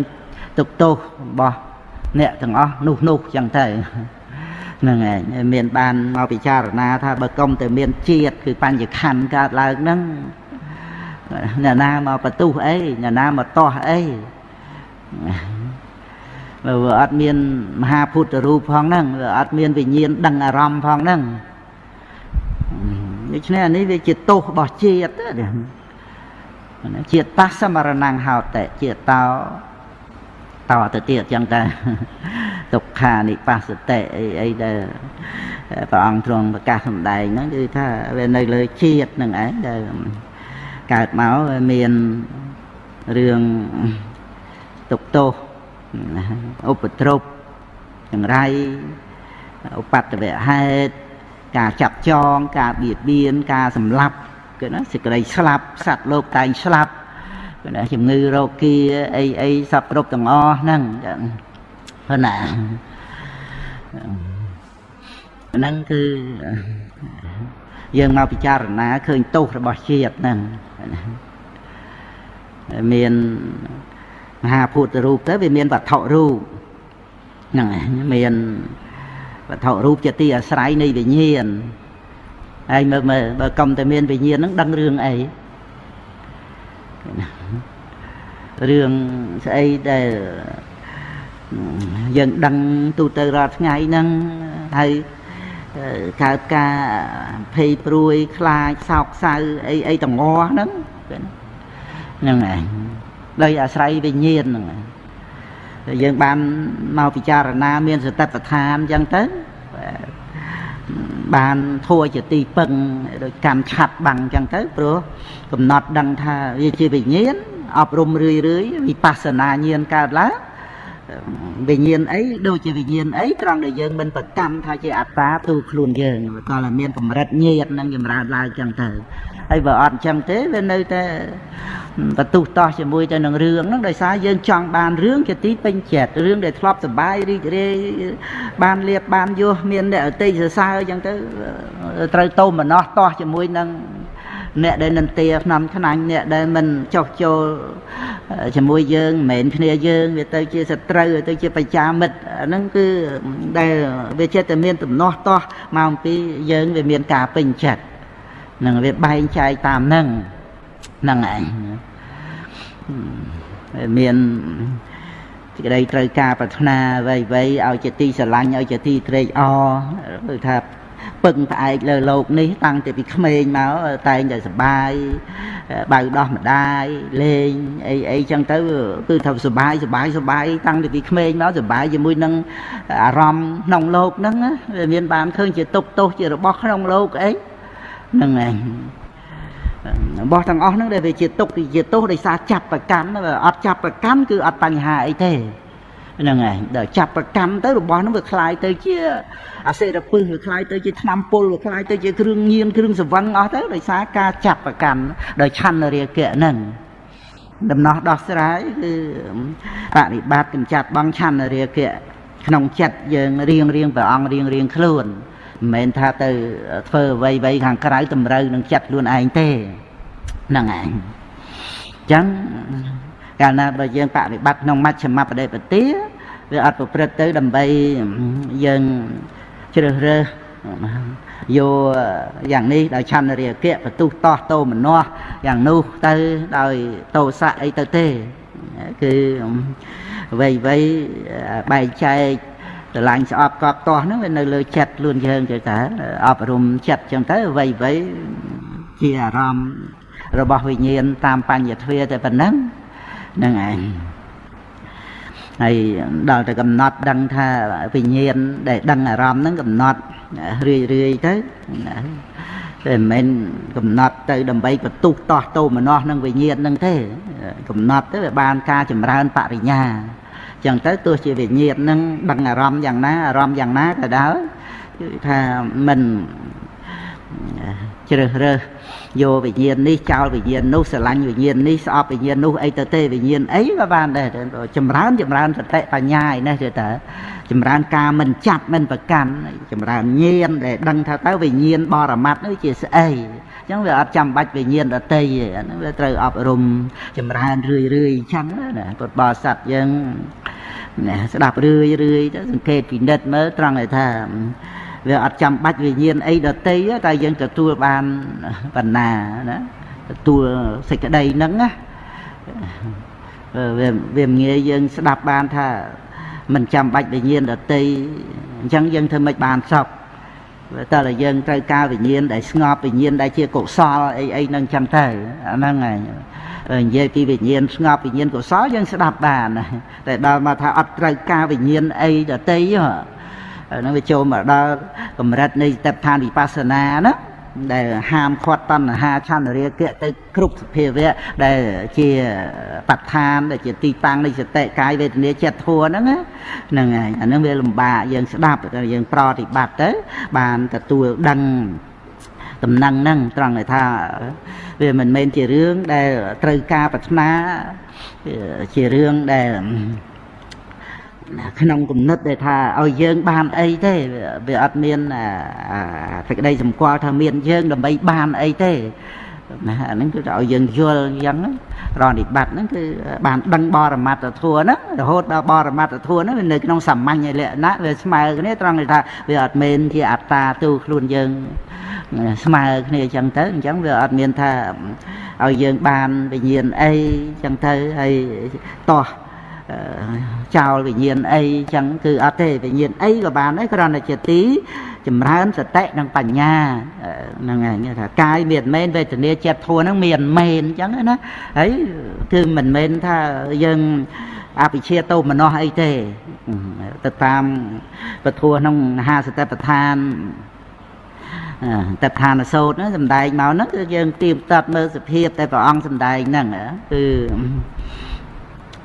ទុកទោសរបស់ អ្នកទាំងអស់នោះនោះចឹងទៅហ្នឹងឯងមានបានមកពិចារណាថាបើកុំតែមានជាតិគឺបញ្ញខណ្ឌកើតឡើងហ្នឹងអ្នកណាមកបន្ទុះអីអ្នកណាមកតោះអីបើវាអត់មានមហាពុទ្ធរូបផងហ្នឹងវាអត់មានវិញ្ញាណដឹងអារម្មណ៍ផងហ្នឹងដូច្នេះអានេះវាជាទោសរបស់ជាតិជាតិតាសមរណង្ហោតិជាតិតោ តទៅទៀតចឹងតែទុក្ខានិបាសតិអីអីដែលព្រះអង្គទ្រង់ប្រកាសសម្ដែងហ្នឹងគឺថាវានៅលើជាតិហ្នឹងឯងដែលកើតមកមានរឿងទុកទោសឧបទ្រពចង្រៃឧបតវហេតុការចាប់ចងការបៀតបៀនការសម្លាប់គឺណាសេចក្តីស្លាប់សត្វលោកតែងស្លាប់គឺ ណាជំងឺរោគាអីអីសពគ្រប់ទាំងអស់ហ្នឹងចឹងព្រោះណាហ្នឹងគឺយើងមកពិចារណាឃើញទោសរបស់ជាតិហ្នឹងមានមហាភូតរូបទៅវាមានវត្ថុរូបហ្នឹងមានវត្ថុរូបជាទីអាស្រ័យនៃវិញ្ញាណហើយមើលមើលបើកុំតែមានវិញ្ញាណហ្នឹងដឹងរឿងអី រឿងស្អីដែលយើងដឹងទូទៅរាល់ថ្ងៃហ្នឹងហើយកើតការភ័យព្រួយខ្លាចសោកសៅអីអីតងហ្នឹងហ្នឹងឯងដោយអាស្រ័យវិញ្ញាណហ្នឹងយើងបានមកពិចារណាមានសតិប្បដ្ឋានអញ្ចឹងទៅបានធัวជាទីពឹងដោយកម្មឆាត់បាំងអញ្ចឹងទៅព្រោះកំណត់ដឹងថាវាជាវិញ្ញាណ អប់រំរឿយរឿយវិបស្សនាញាណកើតឡើងវិញ្ញាណអីដូចជាវិញ្ញាណអីត្រង់ដែលយើងមិនប្រកម្មថាជាអត្តាទូខ្លួនយើងក៏តែមានកម្រិតញាតនឹងចម្រើនឡើងចឹងទៅហើយបើអត់ចឹងទេវានៅតែបន្ទុះតោះជាមួយទៅនឹងរឿងហ្នឹងដោយសារយើងចង់បានរឿងជាទីពេញចិត្តរឿងដែលធ្លាប់សបាយរីករាយបានលៀបបានយោមានអ្នកអតិសរសើរចឹងទៅត្រូវតោមណោះតោះជាមួយនឹង អ្នកដែលនន្ទាឆ្នាំថ្នាញ់អ្នកដែលមិនចោះចូលជាមួយយើងមិនមែនគ្នាយើងវាទៅជាសត្រូវទៅជាបច្ចាមិត្តហ្នឹងគឺដែលវាចិត្តតែមានទំនាស់តោះមកអំពីយើងវាមានការពេញចិត្តនឹងវាបែងចែកតាមហ្នឹងហ្នឹងឯងមានសេចក្តីត្រូវការប្រាថ្នាអ្វីអ្វីឲ្យជាទីស្រឡាញ់ឲ្យជាទីត្រេកអរគឺថា ពឹងផ្អែកលើលោកនេះតាំងពីពីក្មេងមកតែងតែសបាយបៅដោះម្ដាយលេងអីអីចឹងទៅគឺថាសបាយសបាយសបាយតាំងពីពីក្មេងមកសបាយជាមួយនឹងអារម្មណ៍ក្នុងលោកហ្នឹងវាមានបានឃើញជាទុកទោសជារបស់ក្នុងលោកអីហ្នឹងឯងរបស់ទាំងអស់ហ្នឹងដែលវាជាទុកជាទោសដោយសារចាប់ប្រកាន់អត់ចាប់ប្រកាន់គឺអត់បញ្ហាអីទេ ហ្នឹងហើយដល់ចាប់ប្រកម្មទៅរបស់ហ្នឹងវាคล้ายទៅជាអាសេរពឹសវាคล้ายទៅជាថ្នាំពុលវាคล้ายទៅជាគ្រឿងញៀនគ្រឿងសង្វឹងអស់ទៅដោយសារការចាប់ប្រកម្មដោយឆន្ទរាគៈហ្នឹងដំណោះដោះស្រាយគឺបប្រតិបត្តិកម្ចាត់បងឆន្ទរាគៈក្នុងចិត្តយើងរៀងរៀងព្រះអង្គរៀងរៀងខ្លួនមិនមែនថាទៅធ្វើអ្វីអ្វីខាងក្រៅតម្រូវនឹងចិត្តខ្លួនឯងទេហ្នឹងឯងអញ្ចឹងកាលណាបើយើងបប្រតិបត្តិក្នុងមជ្ឈមបដិបទា វាអត់ប្រព្រឹត្តទៅដើម្បីយើងជ្រើសរើសយកយ៉ាងនេះដោយឆន្ទរាគៈបន្ទុះតោះតោមនោះយ៉ាងនោះទៅដោយតោសៈអីទៅទេគឺអ្វីអ្វីបែកចែកស្រឡាញ់ស្អប់កប់តោះហ្នឹងវានៅលើចិត្តខ្លួនយើងទៅតើអប់រំចិត្តចឹងទៅអ្វីអ្វីជាអារម្មណ៍របស់វិញ្ញាណតាមបញ្ញទ្វាតែប៉ុណ្ណឹងហ្នឹងឯង ហើយដល់ទៅកំណត់ដឹងថាវិញ្ញាណដែលដឹងអារម្មណ៍ហ្នឹងកំណត់រឿយរឿយទៅតែមិនមែនកំណត់ទៅដើម្បីបន្ទុះតោះតោមនោះនឹងវិញ្ញាណហ្នឹងទេកំណត់ទៅវាបានការចម្រើនបរិញ្ញាចឹងទៅទោះជាវិញ្ញាណហ្នឹងដឹងអារម្មណ៍យ៉ាងណាអារម្មណ៍យ៉ាងណាក៏ដោយគឺថាមិនជ្រើសរើស យកវិញ្ញាណនេះចោលវិញ្ញាណនោះស្រឡាញ់វិញ្ញាណនេះស្អប់វិញ្ញាណនោះអីទៅទេវិញ្ញាណអីក៏បានដែរចម្រើនចម្រើនសតិបញ្ញាឯនេះទៅតើចម្រើនការមិនចាប់មិនប្រកាន់ចម្រើនញាណដែលដឹងថាទៅវិញ្ញាណបរមត្តនេះជាស្អីអញ្ចឹងវាអត់ចាំបាច់វិញ្ញាណដតីទេអានេះវាត្រូវអប់រំចម្រើនរឿយរឿយអញ្ចឹងណាពុទ្ធបរិស័ទយើងណាស្ដាប់រឿយរឿយទៅសង្កេតពិនិត្យមើលត្រង់ឲ្យថា វាអត់ចាំបាច់វិញ្ញាណអីដតីតែយើងទទួលបានបណ្ណាណាទទួលសេចក្តីហ្នឹងណាវាវាងាយយើងស្ដាប់បានថាមិនចាំបាច់វិញ្ញាណដតីអញ្ចឹងយើងធ្វើម៉េចបានសពតើតែយើងត្រូវការវិញ្ញាណដែលស្ងប់វិញ្ញាណដែលជាកុសលអីអីហ្នឹងចឹងទៅអាហ្នឹងហើយនិយាយពីវិញ្ញាណស្ងប់វិញ្ញាណកុសលយើងស្ដាប់បានតែដល់មកថាអត់ត្រូវការវិញ្ញាណអីដតីហ៎ ហ្នឹងវាចូលមកដល់កម្រិតនៃស្តេបឋានវិបស្សនាណាដែលហាមឃាត់តណ្ហាឆន្ទរាគៈទៅគ្រប់សភាវៈដែលជាបឋានដែលជាទីតាំងនៃសតិកាយវេទនាចិត្តធัวហ្នឹងហ្នឹងហើយអាហ្នឹងវាលំបាកយើងស្ដាប់យើងប្រតិបត្តិទៅបានទទួលដឹងដំណឹងហ្នឹងត្រង់ថាវាមិនមែនជារឿងដែលត្រូវការប្រាថ្នាជារឿងដែល ក្នុងគំនិតដែលថាឲ្យយើងបានអីទេវាអត់មានសេចក្តីសម្គាល់ថាមានយើងដើម្បីបានអីទេណាអាហ្នឹងគឺឲ្យយើងយល់អញ្ចឹងប្រតិបត្តិហ្នឹងគឺបានដឹងបរមត្តធัวហ្នឹងរហូតដល់បរមត្តធัวហ្នឹងវានៅក្នុងសាមញ្ញលក្ខណៈវាស្មើគ្នាត្រង់ថាវាអត់មែនជាអត្តាទូខ្លួនយើងស្មើគ្នាអញ្ចឹងទៅអញ្ចឹងវាអត់មានថាឲ្យយើងបានវិញ្ញាណអីអញ្ចឹងទៅហើយតោះ ចោលវិញ្ញាណអីចឹងគឺអត់ទេវិញ្ញាណអីក៏បានដែរគ្រាន់តែជាទីចម្រើនសតិនិងបញ្ញាហ្នឹងហើយថាកាយមានមែនវេទនាចិត្តធัวហ្នឹងមានមែនចឹងណាហើយគឺមិនមែនថាយើងអភិជាតោមនោះអីទេទៅតាមពធัวក្នុងមហាសតិប្បដ្ឋានតដ្ឋានសោតហ្នឹងសំដែងមកហ្នឹងគឺយើងទៀមតាត់មើលសភាពតែព្រះអង្គសំដែងហ្នឹងគឺ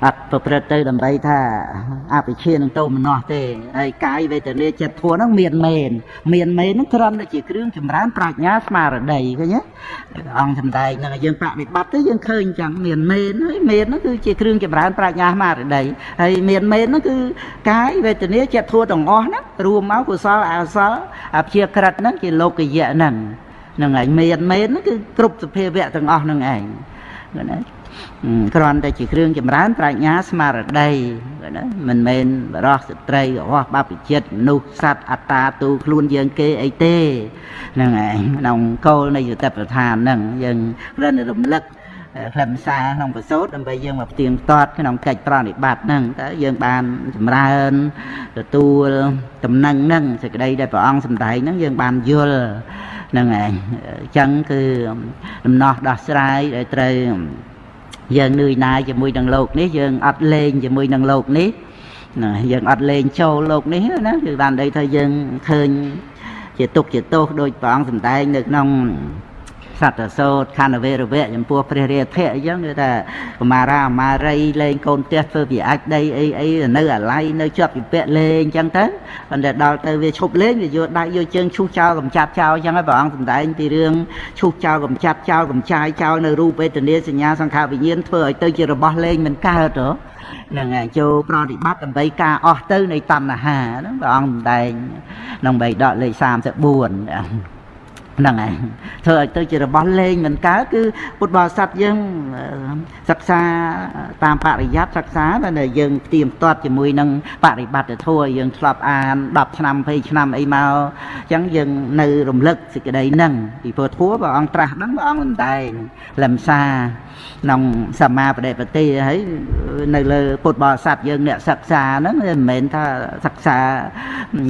អត់ប្រព្រឹត្តទៅដើម្បីថាអភិជានឹងទៅមនោះទេហើយកាយវេទនាចិត្តធัวហ្នឹងមានមែនមានមែនហ្នឹងគ្រាន់តែជាគ្រឿងចម្រើនប្រាជ្ញាស្មារតីឃើញទេអង្គសំដែងហ្នឹងយើងបប្រតិបត្តិទៅយើងឃើញអញ្ចឹងមានមែនហើយមែនហ្នឹងគឺជាគ្រឿងចម្រើនប្រាជ្ញាស្មារតីហើយមានមែនហ្នឹងគឺកាយវេទនាចិត្តធัวទាំងអស់ហ្នឹងរួមមកកុសលអកុសលអភិជាក្រិតហ្នឹងជាលោកយៈហ្នឹងហ្នឹងហើយមានមែនហ្នឹងគឺគ្រប់សភាវៈទាំងអស់ហ្នឹងឯងណា គ្រាន់តែជាគ្រឿងចម្រើនប្រាជ្ញាស្មារតីណាមិនមែនបរោះស្ត្រីរបស់បព្វជិតមនុស្សសត្វអត្តាទូខ្លួនយើងគេអីទេហ្នឹងឯងក្នុងគោលនៃយុទ្ធប្រធានហ្នឹងយើងគ្រាន់តែរំលឹកខ្លឹមសារក្នុងប្រសូតដើម្បីយើងមកផ្ទៀងផ្ទាត់ក្នុងកិច្ចប្រណិប័តហ្នឹងតើយើងបានចម្រើនទទួលតំណែងហ្នឹងសេចក្តីដែលព្រះអង្គសម្ដែងហ្នឹងយើងបានយល់ហ្នឹងឯងអញ្ចឹងគឺដំណោះដោះស្រាយដែលត្រូវ យើងនឿយណាយជាមួយនឹងលោកនេះយើងអត់លេងជាមួយនឹងលោកនេះណាយើងអត់លេងចូលលោកនេះណាគឺបានន័យថាយើងឃើញជាទុកជាទោសដោយព្រះអង្គសម្ដែងនៅក្នុង សត្វសោតខណ្ឌវេរវៈចំពោះព្រះរាធៈអញ្ចឹងគឺថាកមារាអមារីលេងកូនផ្ទះធ្វើវាអាចដីអីអីនៅអាឡ័យនៅជាប់ពិពាក់លេងអញ្ចឹងទៅប៉ុន្តែដល់ទៅវាឈប់លេងវាយកដៃយកជើងឈូសចោលកំចាត់ចោលអញ្ចឹងហើយព្រះអង្គសម្ដែងពីរឿងឈូសចោលកំចាត់ចោលកំចាយចោលនៅរូបវេទនាសញ្ញាសង្ខារវិញ្ញាណធ្វើឲ្យទៅជារបស់លេងមិនកើតហ៎ហ្នឹងហើយចូលប្រតិបត្តិដើម្បីការអស់ទៅនៃតណ្ហាហ្នឹងព្រះអង្គសម្ដែងក្នុងបៃដកលេខ34 ហ្នឹងហើយធ្វើឲ្យទៅជារបស់លេងមិនកើតគឺពុទ្ធបរិស័ទយើងសិក្សាតាមបរិយ័តសិក្សាតែយើងផ្ទៀងផ្ទាត់ជាមួយនឹងបរិបត្តិធម៌យើងធ្លាប់អាន10ឆ្នាំ20ឆ្នាំអីមកអញ្ចឹងយើងនៅរំលឹកសេចក្តីហ្នឹងពីព្រោះធម៌ព្រះអង្គត្រាស់ហ្នឹងព្រះអង្គមិនតែងលំសាក្នុងសម្មាបដិបទាហើយនៅលើពុទ្ធបរិស័ទយើងអ្នកសិក្សាហ្នឹងមិនមែនថាសិក្សា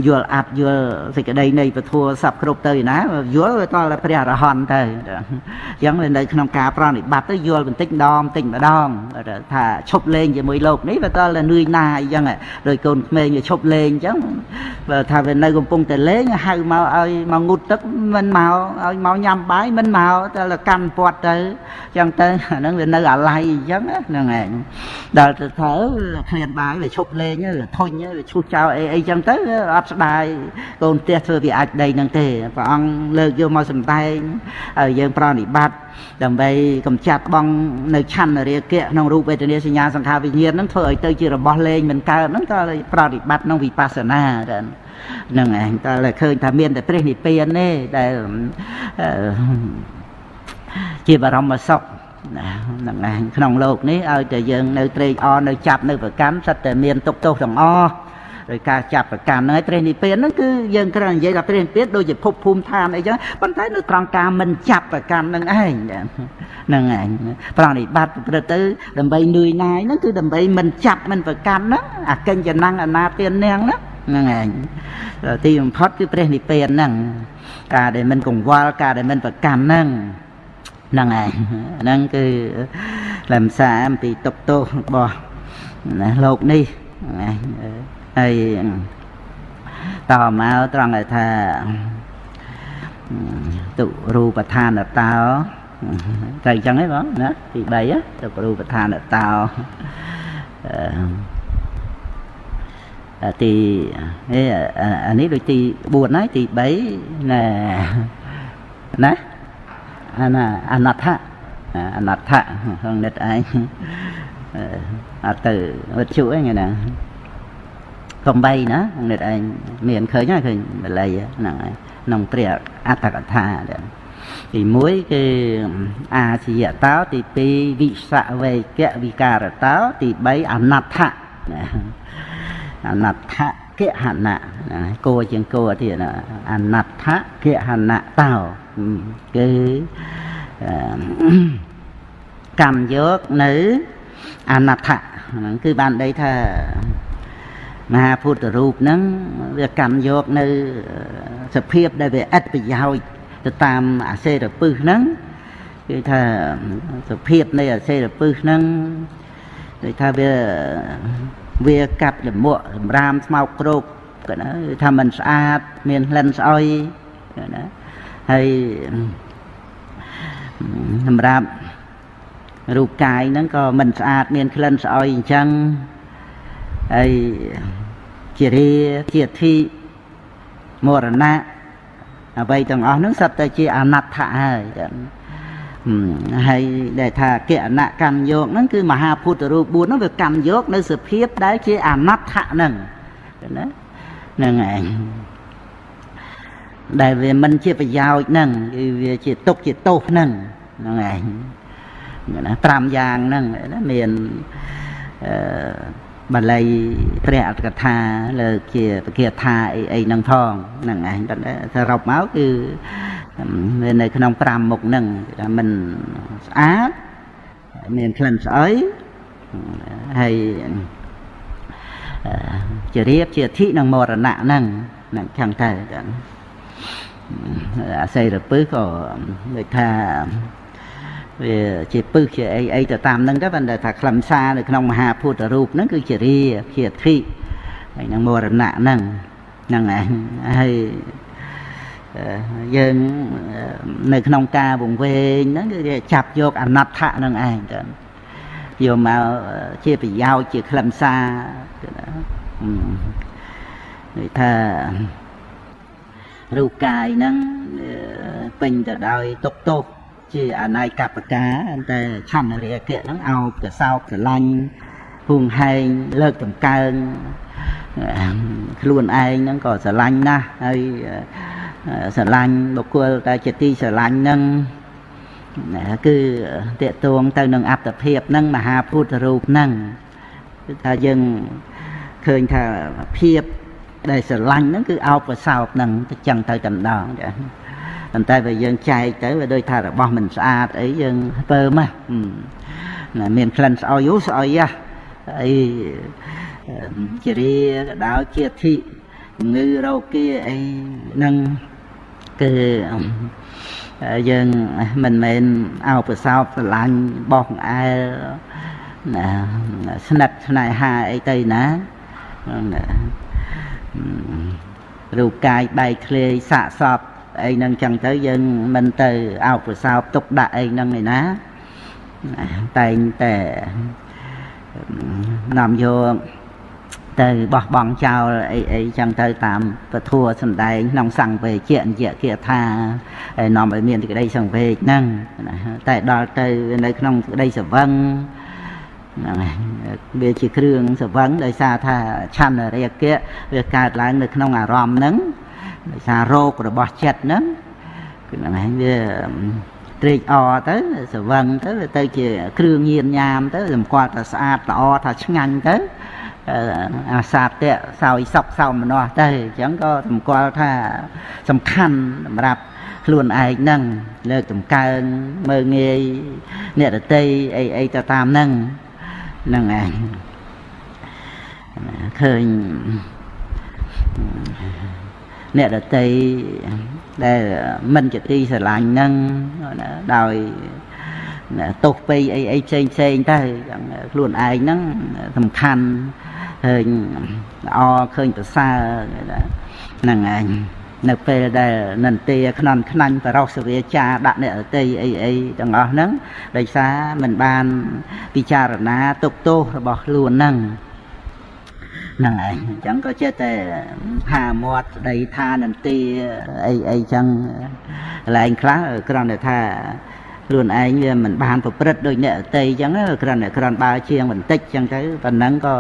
យល់អត់យល់សេចក្តីនៃពធសពគ្រប់ទៅណាយល់ទៅដល់ព្រះអរហន្តទៅអញ្ចឹងនៅក្នុងការប្រណិប័តទៅយល់បន្តិចម្ដងបន្តិចម្ដងថាឈប់លេងជាមួយលោកនេះវាដល់នឿយណាអញ្ចឹងដោយកូនក្មេងវាឈប់លេងអញ្ចឹងបើថាវានៅកំពុងតែលេងហៅមកឲ្យមកងូតទឹកមិនមកឲ្យមកញ៉ាំបាយមិនមកតែកាន់ពាត់ទៅអញ្ចឹងទៅអាហ្នឹងវានៅអាឡ័យអញ្ចឹងហ្នឹងឯងដល់ទៅថាឃ្លានបាយវាឈប់លេងធុញវាឈូសចោលអីអីចឹងទៅអត់ស្ដាយកូនផ្ទះធ្វើវាអាចដីហ្នឹងទេព្រះអង្គលើកយមកសម្ដែងឲ្យយើងប្រណិប័តដើម្បីកំចាត់បងនៅឆន្ទរាគៈក្នុងរូបវេទនាសញ្ញាសង្ខារវិញ្ញាណហ្នឹងធ្វើឲ្យទៅជារបស់លេងមិនកើតហ្នឹងក៏ប្រតិបត្តិក្នុងវិបស្សនាដែរហ្នឹងឯងតើឃើញថាមានតែព្រះនិព្វានទេដែលជាបរមសុខណាហ្នឹងឯងក្នុងโลกនេះឲ្យតែយើងនៅត្រេកអរនៅចាប់នៅប្រកាន់សិតតែមានទុកទោសទាំងអស់ ដោយការចាប់ប្រកាន់ហ្នឹងឯងព្រះនិព្វានហ្នឹងគឺយើងគ្រាន់និយាយថាព្រះនិព្វានដូចជាភពភូមិឋានអីចឹងប៉ុន្តែនៅត្រង់ការមិនចាប់ប្រកាន់ហ្នឹងឯងហ្នឹងឯងប្រណិប័តប្រព្រឹត្តទៅដើម្បីនឿយណាយហ្នឹងគឺដើម្បីមិនចាប់មិនប្រកាន់ហ្នឹងអាកិញ្ចនាំងអនាទាននាងហ្នឹងហ្នឹងឯងទីបំផុតគឺព្រះនិព្វានហ្នឹងការដែលមិនកង្វល់ការដែលមិនប្រកាន់ហ្នឹងហ្នឹងឯងហ្នឹងគឺលំសារអំពីទុកទោសរបស់ណាលោកនេះហ្នឹងឯង ហើយតមកត្រង់ឲ្យថាទុរូបឋានតោត្រូវអញ្ចឹងហ៎បងណាទី3ទុរូបឋានតោទីអានេះដូចទី4ហើយទី3ណែណាអាណាអនដ្ឋៈអនដ្ឋៈក្នុងនិតឯងអត់ទៅវិទ្យុឯងណា កំបីណានិតឯងមានឃើញហើយឃើញបល័យហ្នឹងហើយក្នុងព្រះអត្តកថាទី1គឺអាជាយតោទី2វិសវេកវិការតោទី3អនដ្ឋៈអនដ្ឋៈគហណៈគោជាងគោទៀតអនដ្ឋៈគហណៈតោគឺកម្មយកនៅអនដ្ឋៈហ្នឹងគឺបានដីថា មហាពុទ្ធរូបហ្នឹងវាកម្មយកនៅសភាពដែលវាឥតប្រយោជន៍ទៅតាមអាសេរពឹសហ្នឹងគឺថាសភាពនៃអាសេរពឹសហ្នឹងដូចថាវាវាកាត់លមួកសម្រាមស្មោកគ្រោកគាត់ណាថាมันស្អាតមានក្លិនស្អុយណាហើយសម្រាប់រូបកាយហ្នឹងក៏មិនស្អាតមានក្លិនស្អុយអញ្ចឹង ហើយជារាជាធិមរណៈអ្វីទាំងអស់ហ្នឹងសត្វតែជាអនត្តៈហើយហើយដែលថាគណកម្មយកហ្នឹងគឺមហាពុទ្ធរូប4ហ្នឹងវាកម្មយកនៅសភាពដែលជាអនត្តៈហ្នឹងណាហ្នឹងឯងដែលវាមិនជាប្រយោជន៍ហ្នឹងគឺវាជាទុកជាទោសហ្នឹងហ្នឹងឯងណា5យ៉ាងហ្នឹងណាមានអឺ បាលីព្រះអត្តកថាលើជាពគាថាអីអីហ្នឹងផងហ្នឹងឯងសរុបមកគឺមាននៅក្នុង5មុខហ្នឹងថាมันស្អាតមានក្លិនស្អុយហើយជារៀបជាអធិនិងមរណៈហ្នឹងហ្នឹងចឹងទៅអាស័យរពឹសក៏ដូចថា វាជាពឹសជាអីអីទៅតាមហ្នឹងទៅប៉ុន្តែថាខ្លឹមសារនៅក្នុងមហាពុទ្ធរូបហ្នឹងគឺជារាជាអធិហើយនឹងមរណៈហ្នឹងហ្នឹងឯងហើយយើងនៅក្នុងការវង្វេងហ្នឹងគឺចាប់យកអនត្តៈហ្នឹងឯងទៅយកមកជាប្រយោជន៍ជាខ្លឹមសារនិយាយថារូបកាយហ្នឹងពេញទៅដោយទុកទោស ជាអនាយកបកាតែឆន្ទរាគៈហ្នឹងអោបកសោបស្រឡាញ់ហួងហែងលើកតម្កើងខ្លួនឯងហ្នឹងក៏ស្រឡាញ់ណាស់ហើយស្រឡាញ់បុគ្គលតែជាទីស្រឡាញ់ហ្នឹងគឺតេតួងទៅនឹងអត្តភាពហ្នឹងមហាពុទ្ធរូបហ្នឹងគឺថាយើងឃើញថាភាពដែលស្រឡាញ់ហ្នឹងគឺអោបកសោបហ្នឹងទៅចឹងទៅតែម្ដងចា ប៉ុន្តែបើយើងចែកទៅវាដូចថារបស់មិនស្អាតអីយើងពើមកណាមានក្លិនស្អុយអូស្អុយហ่ะអីជារាក៏ដោយជាធិជំងឺរោគាអីហ្នឹងគឺយើងមិនមែនអោបសោបស្រឡាញ់បោះអែលណាស្និទ្ធស្នេហាអីទៅណាណារូបកាយបែកធ្លាយសាកសព អីហ្នឹងចឹងទៅយើងមិនទៅអោបសោបទុកដាក់អីហ្នឹងឯណាតែងតែនាំយកទៅបោះបង់ចោលអីអីចឹងទៅតាមពធัวសំដែងក្នុងសង្វេជៈនិយគាថាហើយនាំឲ្យមានសេចក្តីសង្វេគហ្នឹងតែដល់ទៅនៅក្នុងសេចក្តីសវឹងហ្នឹងវាជាគ្រឿងសវឹងដោយសារថាឆន្ទរាគៈវាកើតឡើងនៅក្នុងអារម្មណ៍ហ្នឹង ដោយសាររោគរបស់ចិត្តហ្នឹងគឺហ្នឹងឯងវាត្រេកអរទៅសវឹងទៅទៅជាគ្រឿងញៀនញ៉ាមទៅសម្គាល់ថាស្អាតល្អថាឆ្ងាញ់ទៅអាសាតៈសោយសពសោមនស្សទៅអញ្ចឹងក៏សម្គាល់ថាសំខាន់សម្រាប់ខ្លួនឯងហ្នឹងលើកតម្កើងមើងងាយអ្នករតីអីអីទៅតាមហ្នឹងហ្នឹងឯងឃើញ អ្នករតីដែលមិនជាទីស្រឡាញ់ហ្នឹងដោយទោសពេកអីអីផ្សេងផ្សេងទៅយ៉ាងខ្លួនឯងហ្នឹងសំខាន់ឃើញល្អឃើញប្រសើរហ្នឹងឯងនៅពេលដែលនន្ទាខ្នន់ខ្នាញ់បរោសវាចាដាក់អ្នករតីអីអីទាំងអស់ហ្នឹងដោយសារមិនបានពិចារណាទុកទោសរបស់ខ្លួនហ្នឹង ហ្នឹងឯងអញ្ចឹងក៏ចេះតែហាមាត់ស្ដីថានន្ទាអីអីចឹងកន្លែងខ្លះគ្រាន់តែថាខ្លួនឯងវាមិនបានប្រព្រឹត្តដូចអ្នកអតីអញ្ចឹងគ្រាន់តែគ្រាន់បើជាងបន្តិចអញ្ចឹងទៅប៉ុណ្ណឹងក៏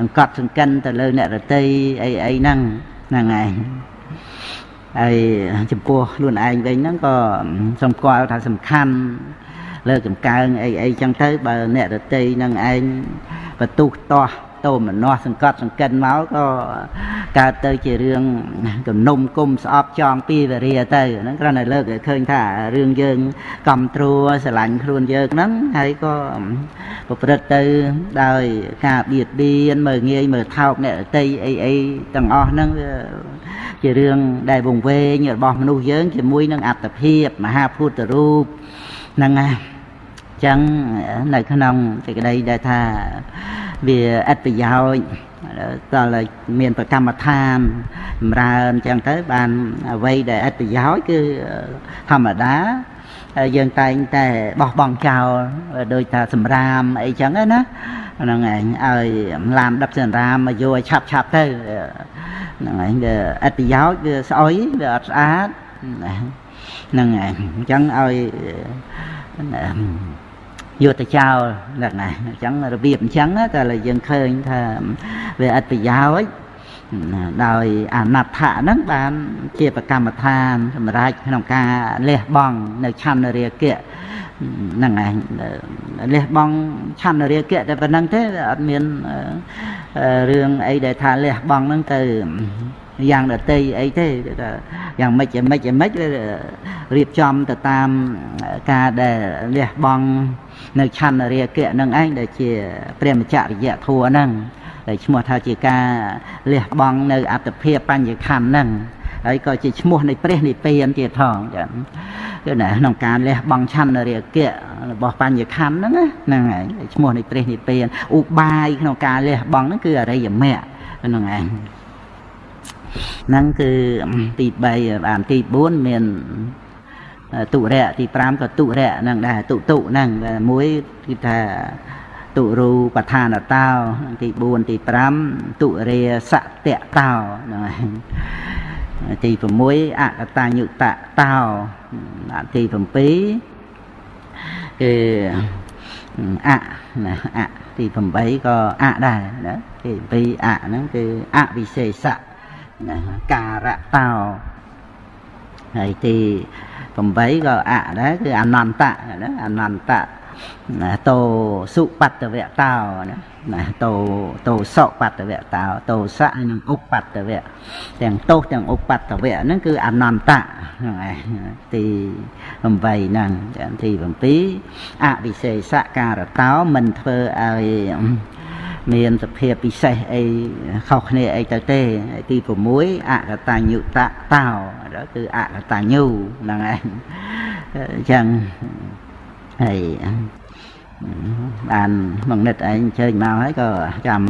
អង្កត់សង្កិនទៅលើអ្នករតីអីអីហ្នឹងហ្នឹងឯងហើយចំពោះខ្លួនឯងវិញហ្នឹងក៏សំគាល់ថាសំខាន់លើកចម្កើងអីអីចឹងទៅបើអ្នករតីនឹងឯងបន្ទុះតោះ តោមនោះសង្កត់សង្កិនមកក៏កើតទៅជារឿងគំនុំគុំស្អប់ចងពីវរាទៅហ្នឹងគ្រាន់តែលើកឲ្យឃើញថារឿងយើងកំត្រួស្រឡាញ់ខ្លួនយើងហ្នឹងហើយក៏ប្រព្រឹត្តទៅដោយការបៀតបៀនមើងងាយមើលថោកអ្នកតីអីអីទាំងអស់ហ្នឹងវាជារឿងដែលវង្វេងរបស់មនុស្សយើងជាមួយនឹងអត្តភាពមហាពុទ្ធរូបហ្នឹងណាចឹងនៅក្នុងសេចក្តីដែលថា វាឥតប្រយោជន៍តើមានប្រកម្មដ្ឋានចម្រើនចឹងទៅបានអ្វីដែលឥតប្រយោជន៍គឺធម្មតាយើងតែងតែបោះបង់ចោលដោយថាសម្រាមអីចឹងណាហ្នឹងឯងឲ្យឡាមដប់សម្រាមមកយកឲ្យឆាប់ឆាប់ទៅហ្នឹងឯងវាឥតប្រយោជន៍វាស្អុយវាអត់ស្អាតហ្នឹងឯងអញ្ចឹងឲ្យ យកទៅចោលហ្នឹងណាអញ្ចឹងរបៀបអញ្ចឹងតែយើងឃើញថាវាអត់ប្រយោជន៍ដោយអនដ្ឋៈហ្នឹងបានជាប្រកម្មដ្ឋានសម្រាប់ក្នុងការលះបង់នៅឆន្ទរាគៈហ្នឹងឯងលះបង់ឆន្ទរាគៈតែប៉ុណ្្នឹងទេអត់មានរឿងអីដែលថាលះបង់ហ្នឹងទៅ យ៉ាងដតីអីទេថាយ៉ាងម៉េចយ៉ាងម៉េចយ៉ាងម៉េចរៀបចំទៅតាមការដែលលះបង់នៅឆន្ទរាគៈនឹងឯងដែលជាព្រះមច្ចរិយធัวហ្នឹងដែលឈ្មោះថាជាការលះបង់នៅអត្តភាពបញ្ញខណ្ឌហ្នឹងហើយក៏ជាឈ្មោះនៃព្រះនិព្វានទៀតផងចឹងគឺណាក្នុងការលះបង់ឆន្ទរាគៈរបស់បញ្ញខណ្ឌហ្នឹងហ្នឹងហើយឈ្មោះនៃព្រះនិព្វានឧបាយក្នុងការលះបង់ហ្នឹងគឺអរិយមគ្គហ្នឹងឯង ហ្នឹងគឺទី3បានទី4មានទុរៈទី5ក៏ទុរៈហ្នឹងដែរទុតុហ្នឹងមួយគឺថាទុរូបឋានតោទី4ទី5ទុរាសតៈតោហ្នឹងហើយទី6អកតញ្ញុតតោទី7គឺអណាអទី8ក៏អដែរណាទី7អហ្នឹងគឺអវិសេសៈ ណាការៈតោហើយទី8ក៏អដែរគឺអនន្តៈណាអនន្តៈតោសុបត្តវៈតោណាណាតោតោសោបត្តវៈតោតោសៈនិងឧបត្តវៈទាំងទោសទាំងឧបត្តវៈហ្នឹងគឺអនន្តៈហ្នឹងឯងទី8ហ្នឹងទី7អវិសេសការតោមិនធ្វើឲ្យ មានសភាពពិសេសអីខុសគ្នាអីទៅទេទី6អកតញ្ញុតតោគឺអកតញ្ញូហ្នឹងឯងអញ្ចឹងហើយបានមកនិតឯងអញ្ជើញមកហើយក៏ចាំ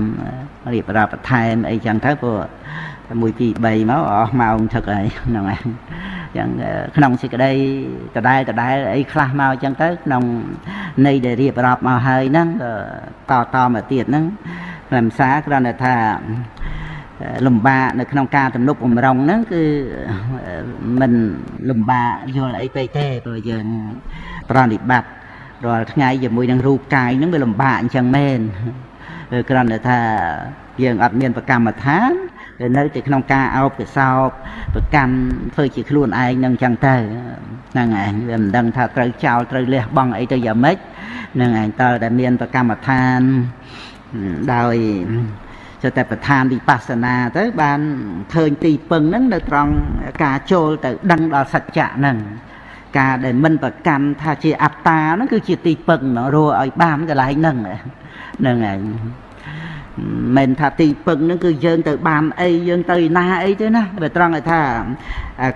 រៀបរាប់បន្ថែមអីចឹងទៅព្រោះ1 2 3មកអស់ម៉ោងថឹកហើយហ្នឹងហើយ ចឹងក្នុងសេចក្តីដដែលដដែលអីខ្លះមកចឹងទៅក្នុងនៃដែលរៀបរាប់មកហើយហ្នឹងក៏តតមកទៀតហ្នឹងខ្លឹមសារគ្រាន់តែថាលំបាកនៅក្នុងការទំនុកបំរុងហ្នឹងគឺមិនលំបាកយល់អីពេកទេព្រោះយើងប្រណិបត្តិរាល់ថ្ងៃជាមួយនឹងរូបកាយហ្នឹងវាលំបាកអញ្ចឹងមែនគ្រាន់តែថាយើងអត់មានប្រកម្មដ្ឋាន នៅតែក្នុងការអោបកសោបប្រកាន់ធ្វើជាខ្លួនឯងនឹងចឹងទៅហ្នឹងឯងវាមិនដឹងថាត្រូវចោលត្រូវលះបង់អីទៅយ៉ាងម៉េចហ្នឹងឯងតើតែមានប្រកម្មដ្ឋានដោយចតែប្រធានវិបស្សនាទៅបានឃើញទីពឹងហ្នឹងនៅត្រង់ការចូលទៅដឹងដល់សច្ចៈហ្នឹងការដែលមិនប្រកាន់ថាជាអត្តាហ្នឹងគឺជាទីពឹងរស់ឲ្យបានកន្លែងហ្នឹងហ្នឹងឯង មិនថាទីពឹងហ្នឹងគឺយើងទៅបានអីយើងទៅណាអីទេណាបើត្រង់ឲ្យថា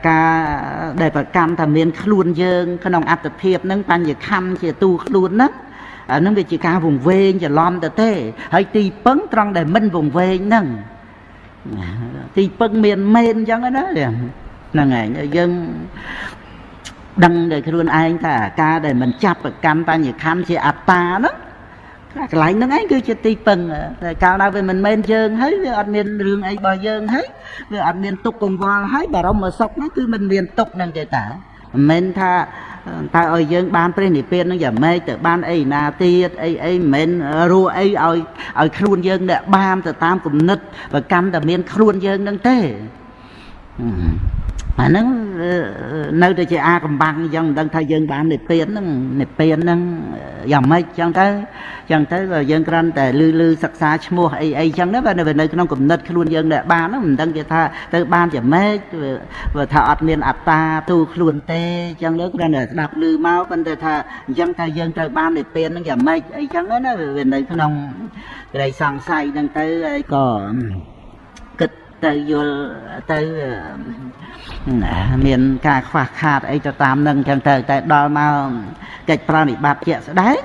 ការដែលប្រកាន់ថាមានខ្លួនយើង ក្នុងអត្តភាពហ្នឹងបញ្ញខੰជាទូខ្លួនហ្នឹងអានឹងវាជាការវង្វេងច្រឡំទៅទេហើយទីពឹងត្រង់ដែលមិនវង្វេងហ្នឹងទីពឹងមានមែនអញ្ចឹងណាហ្នឹងឯងយើងដឹងដោយខ្លួនឯងថាការដែលមិនចាប់ប្រកាន់បញ្ញខੰជាអត្តាហ្នឹង កន្លែងហ្នឹងឯងគឺជាទីពឹងតែកាលណាវាមិនមែនយើងហើយវាអត់មានរឿងអីរបស់យើងហើយវាអត់មានទុកកង្វល់ហើយបារម្ភសុខហ្នឹងគឺមិនមានទុកហ្នឹងទេតាមិនមែនថាតើឲ្យយើងបានព្រះនិព្វាននឹងយ៉ាងម៉េចទៅបានអីណាទៀតអីអីមិនមែនរੂអីឲ្យឲ្យខ្លួនយើងអ្នកបានទៅតាមគំនិតប្រកាន់តែមានខ្លួនយើងនឹងទេ អាហ្នឹងនៅតែជាអាកំបាំងអញ្ចឹងមិនដឹងថាយើងបាននិព្វានហ្នឹងនិព្វានហ្នឹងយ៉ាងម៉េចអញ្ចឹងទៅអញ្ចឹងទៅយើងគ្រាន់តែលឺលឺសិក្សាឈ្មោះអីអីអញ្ចឹងទៅបើនៅក្នុងគំនិតខ្លួនយើងដែលបានហ្នឹងមិនដឹងគេថាទៅបានយ៉ាងម៉េចវាថាអត់មានអត្តាទូខ្លួនទេអញ្ចឹងទៅគ្រាន់តែស្ដាប់លឺមកប៉ុន្តែថាអញ្ចឹងថាយើងត្រូវបាននិព្វានហ្នឹងយ៉ាងម៉េចអីអញ្ចឹងណាវានៅក្នុងក្តីសង្ស័យហ្នឹងទៅហើយក៏គិត ទៅយល់ទៅមានការខ្វះខាតអីទៅតាមនឹងចឹងទៅតែដល់មកកិច្ចប្រណិប័តជាក់ស្ដែង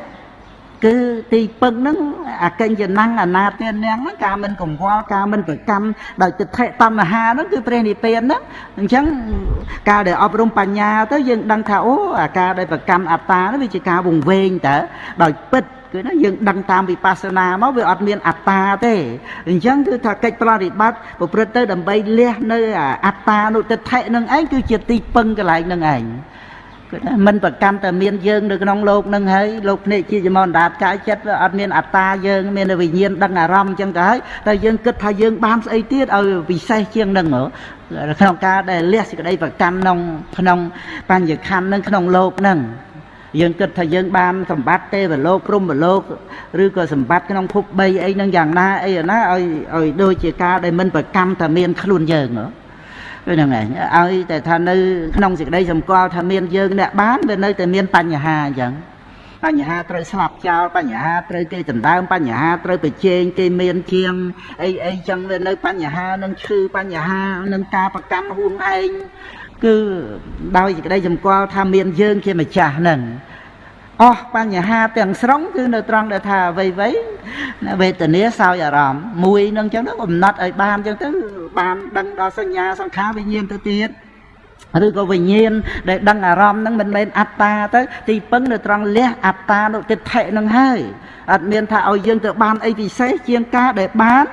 គឺទីពឹងហ្នឹងអកិញ្ចណੰអនាទាននាងហ្នឹងការមិនកង្វល់ការមិនប្រកម្មដោយទិដ្ឋិតណ្ហាហ្នឹងគឺព្រះនិព្វានហ្នឹងអញ្ចឹងការដែលអប់រំបញ្ញាទៅយើងដឹងថាអូអាការដែលប្រកម្មអត្តាហ្នឹងវាជាការវង្វេងតើដោយពិត គឺណាយើងដឹងតាមវិបស្សនាមកវាអត់មានអត្តាទេអញ្ចឹងគឺថាកិច្ចប្រតិបត្តិប្រព្រឹត្តទៅដើម្បីលះនៅអត្តានុតិដ្ឋិនឹងឯងគឺជាទីពឹងកន្លែងនឹងឯងគឺថាมันប្រកាន់តែមានយើងនៅក្នុងលោកនឹងហើយលោកភ្នែកជាចមណ្ដាតកាយចិត្តអត់មានអត្តាយើងមានវិញ្ញាណដឹងអារម្មណ៍អញ្ចឹងទៅហើយតែយើងគិតថាយើងបានស្អីទៀតឲ្យពិសេសជាងនឹងក្នុងការដែលលះសេចក្តីប្រកាន់ក្នុងក្នុងបញ្ញខណ្ឌនឹងក្នុងលោកនឹង យើងគិតថាយើងបានសម្បត្តិទេវលោកព្រំវលោកឬក៏សម្បត្តិក្នុងភព3អីហ្នឹងយ៉ាងណាអីណាឲ្យឲ្យដូចជាការដែលមិនប្រកម្មថាមានខ្លួនយើងហ្នឹងឯងឲ្យតែថានៅក្នុងសេចក្តីសម្គាល់ថាមានយើងអ្នកបានវានៅតែមានបញ្ហាអញ្ចឹងបញ្ហាត្រូវស្លាប់ចោលបញ្ហាត្រូវគេដណ្ដើមបញ្ហាត្រូវប្រជែងគេមានជាងអីអីចឹងវានៅបញ្ហានឹងឈឺបញ្ហានឹងការប្រកម្មហួងឯង គឺដោយសេចក្តីសម្គាល់ថាមានយើងជាម្ចាស់ហ្នឹងអស់បញ្ហាទាំងស្រុងគឺនៅត្រង់ដែលថាអ្វីអ្វីវេទនាសោយអារម្មណ៍មួយនឹងចឹងទៅកំណត់ឲ្យបានចឹងទៅបានដឹងដល់សញ្ញាសង្ខារវិញ្ញាណទៅទៀតឬក៏វិញ្ញាណដែលដឹងអារម្មណ៍ហ្នឹងមិនមែនអត្តាទៅទីពឹងនៅត្រង់លះអត្តានុទិដ្ឋិហ្នឹងហើយអត់មានថាឲ្យយើងទៅបានអីពិសេសជាងការដែលបាន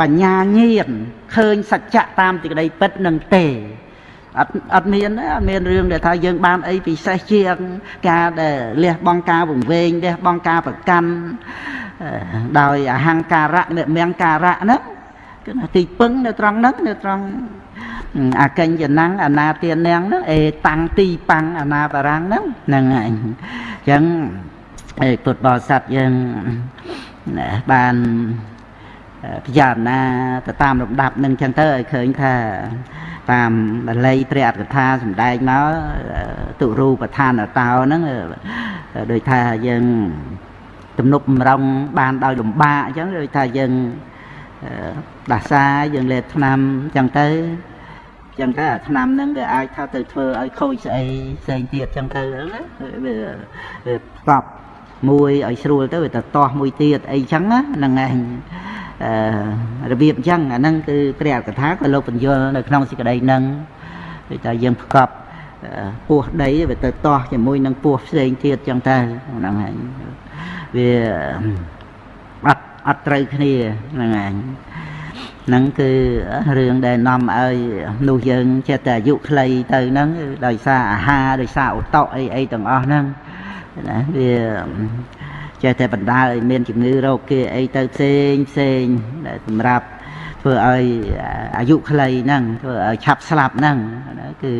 បញ្ញាញាណឃើញសច្ចៈតាមទីក្តីពិតនឹងទេ អត់អត់មានអត់មានរឿងដែលថាយើងបានអីពិសេសជាងការដែលលះបង់ការវង្វេងលះបង់ការប្រកាន់ដោយអហង្ការៈនិមញ្ញការៈហ្នឹងគឺទីពឹងនៅត្រង់ហ្នឹងនៅត្រង់អកញ្ញណាំងអនាទានាងហ្នឹងអេតាំងទីប៉ាំងអនាបរាំងហ្នឹងហ្នឹងឯងអញ្ចឹងឯពុទ្ធបរិស័ទយើងបាន ពិចារណាទៅតាមលំដាប់នឹងចឹងទៅឲ្យឃើញថាតាមបល័យព្រះអត្ថកថាសម្ដែងមកទុរូបឋានតោហ្នឹងដូចថាយើងទំនប់បំរុងបានដោយលំបាកអញ្ចឹងដូចថាយើងដាសាយើងលេបថ្នាំអញ្ចឹងទៅអញ្ចឹងទៅអាថ្នាំហ្នឹងវាអាចថាទៅធ្វើឲ្យខូចស្អីផ្សេងទៀតអញ្ចឹងទៅណាវាវាប្រប់មួយឲ្យស្រួលទៅវាទៅតោះមួយទៀតអីចឹងណាហ្នឹងឯងអឺ របៀបអញ្ចឹងអាហ្នឹងគឺព្រះអកថាក៏លោកបញ្យល់នៅក្នុងសេចក្តីហ្នឹងដូចថាយើងប្រកបពោះដីវាទៅតោះជាមួយនឹងពោះផ្សេងទៀតអញ្ចឹងទៅហ្នឹងហើយវាអត់អត់ត្រូវគ្នាហ្នឹងឯងហ្នឹងគឺរឿងដែលនាំឲ្យនោះយើងចេះតែអាយុខ្លីទៅហ្នឹងដោយសារអាហារដោយសារឧតុអីអីទាំងអស់ហ្នឹងណាវា ចេះតែបណ្ដាលឲ្យមានជំងឺរោគគេអីទៅផ្សេងផ្សេងសម្រាប់ធ្វើឲ្យអាយុខ្លីហ្នឹងធ្វើឲ្យឆាប់ស្លាប់ហ្នឹងគឺ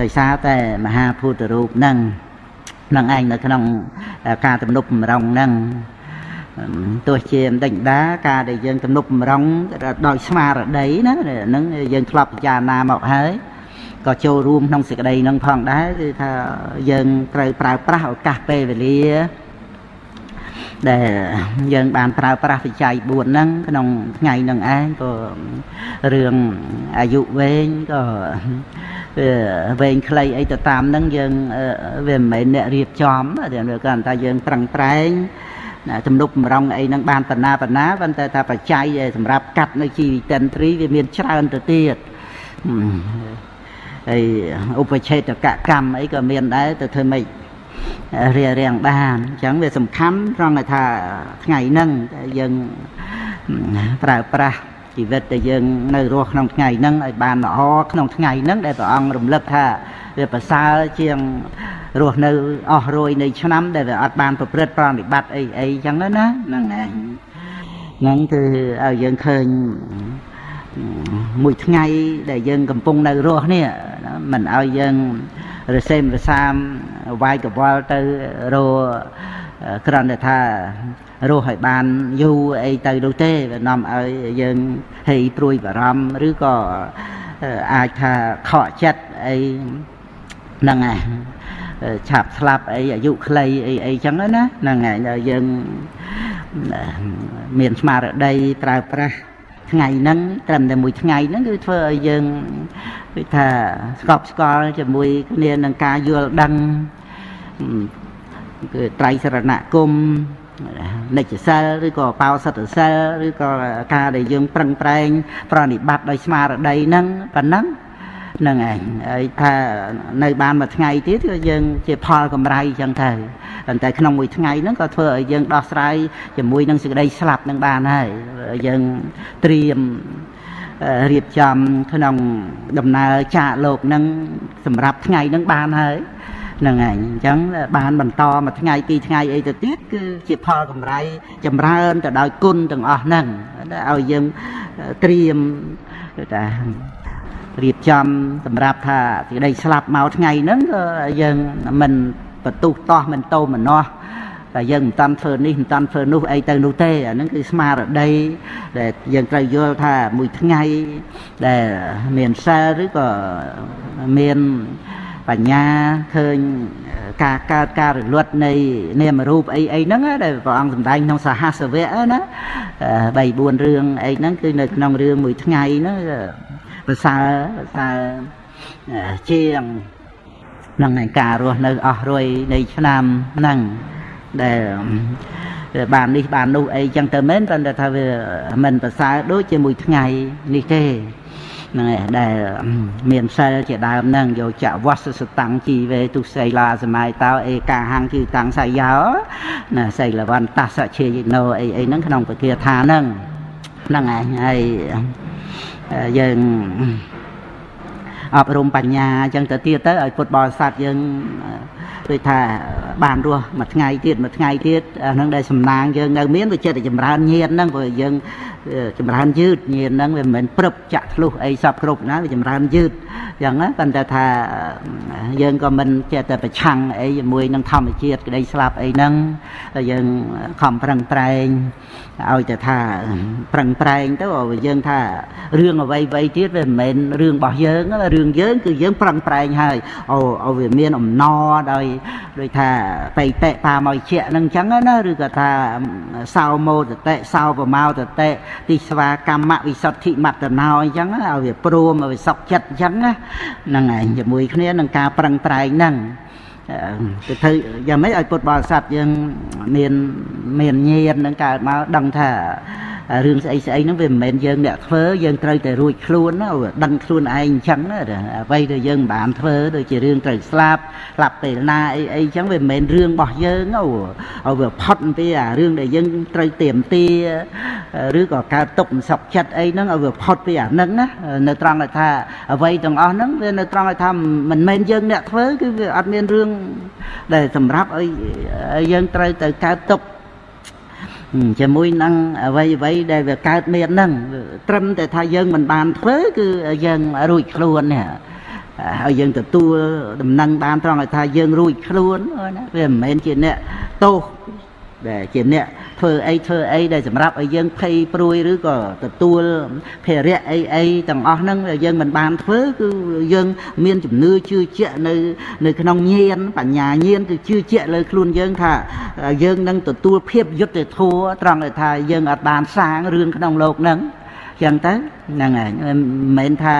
ដោយសារតែមហាភូតរូបហ្នឹងនឹងឯងនៅក្នុងការទំនប់បំរុងហ្នឹងទោះជាមិនដេញដាការដែលយើងទំនប់បំរុងដោយស្មារតីណាហ្នឹងយើងធ្លាប់ពិចារណាមកហើយ ក៏ចូលរួមក្នុងសេចក្តីហ្នឹងផងដែរគឺថាយើងត្រូវប្រើប្រាស់ឱកាសពេលវេលាដែលយើងបានប្រើប្រាស់វិច័យ4ហ្នឹងក្នុងថ្ងៃហ្នឹងឯងក៏រឿងអាយុវែងក៏វាវែងខ្លីអីទៅតាមហ្នឹងយើងវាមិនមែនអ្នករៀបចំតែគាត់ថាយើងប្រឹងប្រែងណាទំនុកបំរុងអីហ្នឹងបានបណ្ណាបណ្ណាប៉ុន្តែថាបច្ច័យសម្រាប់កាត់នៅជីវិតិនត្រីវាមានច្រើនទៅទៀត ហើយឧបឆេតកកម្មអីក៏មានដែរទៅធ្វើម៉េចរារាំងបានអញ្ចឹងវាសំខាន់ត្រង់ថាថ្ងៃហ្នឹងយើងប្រើប្រាស់ជីវិតដែលយើងនៅរស់ក្នុងថ្ងៃហ្នឹងឲ្យបានល្អក្នុងថ្ងៃហ្នឹងដែលព្រះអង្គរំលឹកថាវាប្រសើរជាងរស់នៅអស់រយនៃឆ្នាំដែលវាអត់បានប្រព្រឹត្តប្រតិបត្តិអីអីចឹងណាហ្នឹងឯងហ្នឹងគឺឲ្យយើងឃើញមួយថ្ងៃដែលយើងកំពុងនៅរស់នេះ មិនឲ្យយើងរសេមរសាមវាយកវល់ទៅរក្រំតែថារស់ឲ្យបានយូរអីទៅនោះទេវានាំឲ្យយើងហេព្រួយបារម្ភឬក៏អាចថាខកចិត្តអីហ្នឹងឯងឆាប់ស្លាប់អីអាយុខ្លីអីអីចឹងណាហ្នឹងឯងយើងមានស្មារតីប្រើប្រាស់ ថ្ងៃហ្នឹងត្រឹមតែមួយថ្ងៃហ្នឹងគឺធ្វើឲ្យយើងគឺថាស្កប់ស្កល់ជាមួយគ្នានឹងការយល់ដឹងគឺត្រៃសរណគមនិច្ចសិលឬក៏បោសិទ្ធសិលឬក៏ការដែលយើងប្រឹងប្រែង ប្រណិប័តដោយស្មារតីហ្នឹងប៉ុណ្ណឹងហ្នឹងឯងហើយថានៅបានមួយថ្ងៃទៀតគឺយើងជាផលកម្រៃចឹងទៅប៉ុន្តែក្នុងមួយថ្ងៃហ្នឹងក៏ធ្វើឲ្យយើងដោះស្រាយជាមួយនឹងសេចក្តីស្លាប់នឹងបានហើយយើងត្រៀមរៀបចំក្នុងដំណើរចាកលោកនឹងសម្រាប់ថ្ងៃនឹងបានហើយហ្នឹងហើយអញ្ចឹងបានបន្តមួយថ្ងៃពីរថ្ងៃអីទៅទៀតគឺជាផលកម្រៃចម្រើនទៅដោយគុណទាំងអស់ហ្នឹងឲ្យយើងត្រៀមថា រៀបចំសម្រាប់ថាសេចក្តីស្លាប់មកថ្ងៃហ្នឹងក៏យើងមិនបន្ទុះតោះមិនតោមនោះតែយើងមិនតាន់ធ្វើនេះមិនតាន់ធ្វើនោះអីទៅនោះទេអាហ្នឹងគឺស្មារតីដែលយើងត្រូវយល់ថាមួយថ្ងៃដែលមានសិលឬក៏មានបញ្ញាឃើញការកើតការរលត់នៃនាមរូបអីអីហ្នឹងដែលព្រះអង្គសម្ដែងក្នុងសហសវៈណា3 4រឿងអីហ្នឹងគឺនៅក្នុងរឿងមួយថ្ងៃហ្នឹង ប្រសើរប្រសើរជាងនឹងឯការរស់នៅអស់រយនៃឆ្នាំហ្នឹងដែលបាននេះបាននោះអីចឹងទៅមែនប៉ុន្តែថាវាមិនប្រសើរដូចជាមួយថ្ងៃនេះទេហ្នឹងឯងដែលមានសិលជាដើមហ្នឹងយកចវស្សសតាំងជីវេទុសីឡាសម័យតោអេកាហង្គឺតាំងសាយោណាសីលវន្តសជាយិណោអីអីហ្នឹងក្នុងពគាថាហ្នឹងហ្នឹងឯងហើយ យើងអប់រំបញ្ញាអញ្ចឹងទៅទៀតទៅឲ្យពុទ្ធបរិស័ទយើង ដូចថាបានរស់មួយថ្ងៃទៀតមួយថ្ងៃទៀតអាហ្នឹងដែលសំណាងយើងនៅមានវាចិត្តចម្រើនញាតហ្នឹងព្រោះយើងចម្រើនយឺតញាតហ្នឹងវាមិនមែនព្រឹបចាក់ធ្លុះអីសពគ្រប់ណាវាចម្រើនយឺតអញ្ចឹងណាប៉ុន្តែថាយើងក៏មិនចេះតែប្រឆាំងអីជាមួយនឹងធម្មជាតិក្តីស្លាប់អីហ្នឹងយើងខំប្រឹងប្រែងឲ្យតែថាប្រឹងប្រែងទៅយើងថារឿងអ្វីអ្វីទៀតវាមិនមែនរឿងរបស់យើងរឿងយើងគឺយើងប្រឹងប្រែងហើយឲ្យវាមានអំណរដោយដូចថាបៃតេបាមកជាហ្នឹងអញ្ចឹងណាឬក៏ថាសោមោតតិសោបមោតតិទីស្វាកម្មវិសុទ្ធិមត្តណោអញ្ចឹងឲ្យវាព្រមឲ្យវាសុខចិត្តអញ្ចឹងណាហ្នឹងឯងជាមួយគ្នានឹងការប្រឹងប្រែងហ្នឹងទៅធ្វើយ៉ាងម៉េចឲ្យពុទ្ធបរិស័ទយើងមានមានញាណនឹងកើតមកដឹងថា រឿងស្អីស្អីហ្នឹងវាមិនមែនយើងអ្នកធ្វើយើងត្រូវតែរួចខ្លួនណាដឹងខ្លួនឯងអញ្ចឹងណាអ្វីដែលយើងមិនបានធ្វើដូចជារឿងត្រូវស្លាប់ស្លាប់ពេលណាអីអីអញ្ចឹងវាមិនមែនរឿងរបស់យើងអូឲ្យវាផុតពីអារឿងដែលយើងត្រូវទៀមទាឬក៏កើតទុកមិនសុខចិត្តអីហ្នឹងឲ្យវាផុតពីអាហ្នឹងណានៅត្រង់ថាអ្វីទាំងអស់ហ្នឹងវានៅត្រង់ថាមិនមែនយើងអ្នកធ្វើគឺវាអត់មានរឿងដែលសម្រាប់ឲ្យយើងត្រូវទៅកើតទុក ជាមួយនឹងអ្វីអ្វីដែលវាកើតមានហ្នឹងត្រឹមតែថាយើងមិនបានធ្វើគឺយើងរួចខ្លួននេះហើយយើងទទួលដំណឹងបានត្រង់ឲ្យថាយើងរួចខ្លួនណាវាមិនមែនជាអ្នកទោស ដែលជាអ្នកធ្វើអីធ្វើអីដែលសម្រាប់ឲ្យយើងភ័យព្រួយឬក៏ទទួលភារៈអីអីទាំងអស់ហ្នឹងយើងមិនបានធ្វើគឺយើងមានជំនឿជឿជាក់នៅនៅក្នុងញាណបញ្ញាញាណគឺជឿជាក់លើខ្លួនយើងថាយើងនឹងទទួលភាពយុត្តិធម៌ត្រង់ដែលថាយើងអាចបានសាងរឿងក្នុងโลกហ្នឹង ចឹងទៅហ្នឹងហើយមិនមែនថា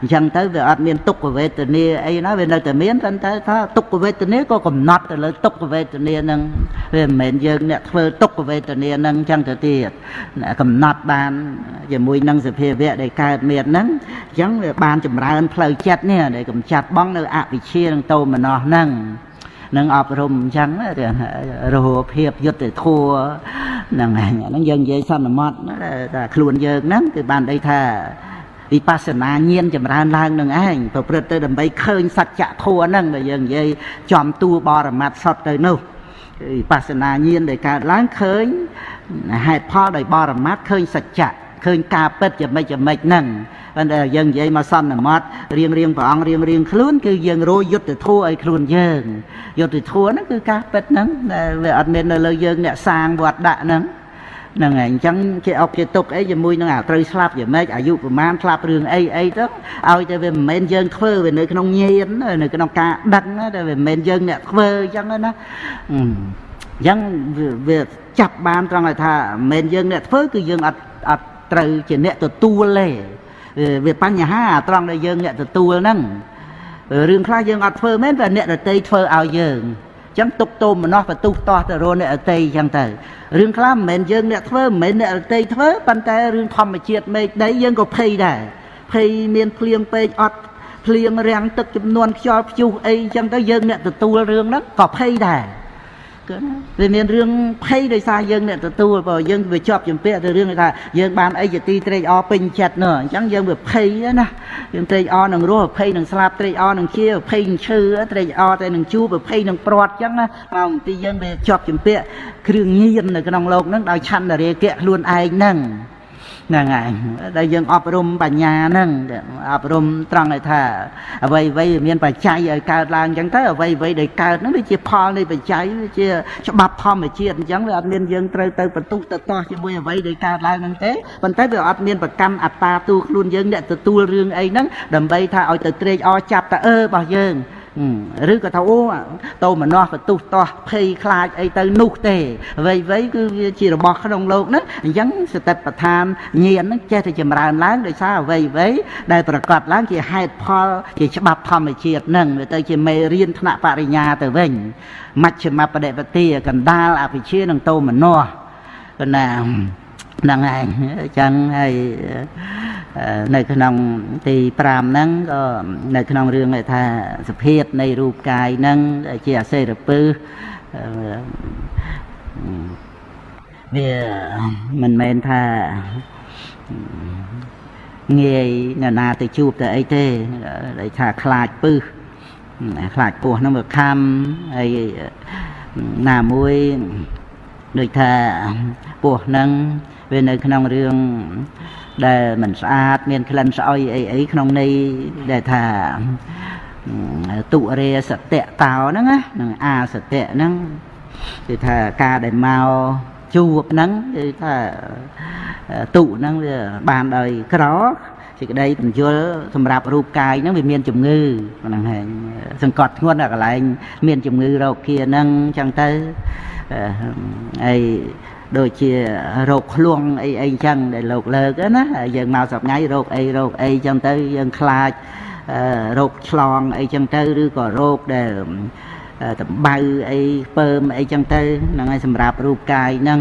អញ្ចឹងទៅវាអត់មានទុក្ខវេទនាអីណាវានៅតែមានតែតែថាទុក្ខវេទនាក៏កំណត់ទៅលើទុក្ខវេទនាហ្នឹងវាមិនមែនយើងអ្នកធ្វើទុក្ខវេទនាហ្នឹងអញ្ចឹងទៅទៀតកំណត់បានជាមួយនឹងសភាវៈដែលកើតមានហ្នឹងអញ្ចឹងវាបានចម្រើនផ្លូវចិត្តនេះដែលកំចាត់បងនៅអវិជ្ជានឹងតោមនោះហ្នឹង នឹងអប់រំអញ្ចឹងរហូភាពយុទ្ធធัวហ្នឹងហើយហ្នឹងយើងនិយាយសន្មត់តែខ្លួនយើងហ្នឹងគឺបានន័យថាវិបស្សនាញាណចម្រើនឡើងនឹងឯងប្រព្រឹត្តទៅដើម្បីឃើញសច្ចធម៌ហ្នឹងដែលយើងនិយាយចំទួបរមត្តសតទៅនោះវិបស្សនាញាណដែលកើតឡើងឃើញហេតុផលដោយបរមត្តឃើញសច្ចៈ ឃើញការពិតយ៉ាងម៉េចយ៉ាងម៉េចហ្នឹងប៉ុន្តែយើងនិយាយមកសន្មត់រៀងរៀងព្រះអង្គរៀងរៀងខ្លួនគឺយើងរយយុទ្ធធัวឲ្យខ្លួនយើងយុទ្ធធัวហ្នឹងគឺការពិតហ្នឹងដែលវាអត់មាននៅលើយើងអ្នកសាងវត្តដាក់ហ្នឹងហ្នឹងហើយអញ្ចឹងគេអុកគេទុកអីជាមួយនឹងអាត្រូវស្លាប់យ៉ាងម៉េចអាយុប្រហែលស្លាប់រឿងអីអីទៅឲ្យតែវាមិនមែនយើងធ្វើវានៅក្នុងញាណនៅក្នុងការដឹកតែវាមិនមែនយើងអ្នកធ្វើអញ្ចឹងណាអញ្ចឹងវាចាប់បានត្រង់ឲ្យថាមិនមែនយើងអ្នកធ្វើគឺយើងអត់អត់ ត្រូវជាអ្នកទទួលទេវាបញ្ហាត្រង់ដែលយើងអ្នកទទួលហ្នឹងរឿងខ្លះយើងអត់ធ្វើមែនតែអ្នកដតីធ្វើឲ្យយើងចឹងទុកទោមនោះបន្ទុះតោះទៅរអ្នកអតីចឹងទៅរឿងខ្លះមិនមែនយើងអ្នកធ្វើមិនមែនអ្នកអតីធ្វើប៉ុន្តែរឿងធម្មជាតិមេឃដីយើងក៏ភ័យដែរភ័យមានភ្លៀងពេកអត់ភ្លៀងរាំងទឹកចំនួនខ្យល់ព្យុះអីចឹងទៅយើងអ្នកទទួលរឿងហ្នឹងក៏ភ័យដែរ គាត់វាមានរឿងភ័យដោយសារយើងអ្នកទទួលបើយើងវាជាប់ជំពាក់ទៅរឿងថាយើងបានអីជាទីត្រេកអរពេញចិត្តនោះអញ្ចឹងយើងវាភ័យណាយើងត្រេកអរនឹងរស់ភ័យនឹងស្លាប់ត្រេកអរនឹងជាភ័យនឹងឈឺត្រេកអរតែនឹងជួបភ័យនឹងព្រាត់អញ្ចឹងណាមកទីយើងវាជាប់ជំពាក់គ្រឿងញៀននៅក្នុងលោកនឹងដោយឆន្ទរាគៈខ្លួនឯងហ្នឹង ហ្នឹងហើយដែលយើងអប់រំបញ្ញាហ្នឹងអប់រំត្រង់ឲ្យថាអ្វីអ្វីមានបច្ច័យឲ្យកើតឡើងអញ្ចឹងទៅអ្វីអ្វីដែលកើតហ្នឹងវាជាផលនៃបច្ច័យវាជាច្បាប់ធម្មជាតិអញ្ចឹងវាអត់មានយើងត្រូវទៅបន្ទុកទៅតោះជាមួយអ្វីដែលកើតឡើងហ្នឹងទេប៉ុន្តែវាអត់មានប្រកម្មអត្តាទូខ្លួនយើងអ្នកទទួលរឿងអីហ្នឹងដើម្បីថាឲ្យទៅត្រេកអរចាប់តើអឺរបស់យើង ឬក៏ថាអូតោមនោះក៏ទុះតោះភ័យខ្លាចអីទៅនោះទេអ្វីអ្វីគឺវាជារបស់ក្នុងលោកហ្នឹងអញ្ចឹងសតិប្បដ្ឋានញាណហ្នឹងចេះតែចម្រើនឡើងដោយសារអ្វីអ្វីដែលប្រកាសឡើងជាហេតុផលជាច្បាប់ធម្មជាតិហ្នឹងវាទៅជាមេរៀនថ្នាក់បរិញ្ញាទៅវិញមជ្ឈមបដិបទាកណ្ដាលអភិជានិងតោមនោះប៉ុណ្ណា ហ្នឹងឯងអញ្ចឹងហើយនៅក្នុងទី5ហ្នឹងក៏នៅក្នុងរឿងថាសភាពនៃរូបកាយហ្នឹងជាអសេរពឹសវាមិនមែនថាងាយអ្នកណាទៅជួបទៅអីទេដែលថាខ្លាចពឹសខ្លាចពោះហ្នឹងវាខំហើយណាមួយ ដូចថាពោះហ្នឹងវានៅក្នុងរឿងដែលមិនស្អាតមានក្លិនស្អុយអីអីក្នុងន័យដែលថាទុរេសតៈតោហ្នឹងណានឹងអាសតៈហ្នឹងគឺថាការដែលមកជួបហ្នឹងគឺថាទុហ្នឹងវាបានដោយក្រសេចក្តីបញ្យលសម្រាប់រូបកាយហ្នឹងវាមានជំងឺហ្នឹងហើយសង្កត់ធ្ងន់ដល់កន្លែងមានជំងឺរោគាហ្នឹងអញ្ចឹងទៅ អីដូចជារោគឃ្លួងអីអីចឹងដែលលោកលើកណាយើងមកសប្ងៃរោគអីរោគអីចឹងទៅយើងខ្លាចរោគឆ្លងអីចឹងទៅឬក៏រោគដែលតំបៅអីស្ពើមអីចឹងទៅហ្នឹងហើយសម្រាប់រូបកាយហ្នឹង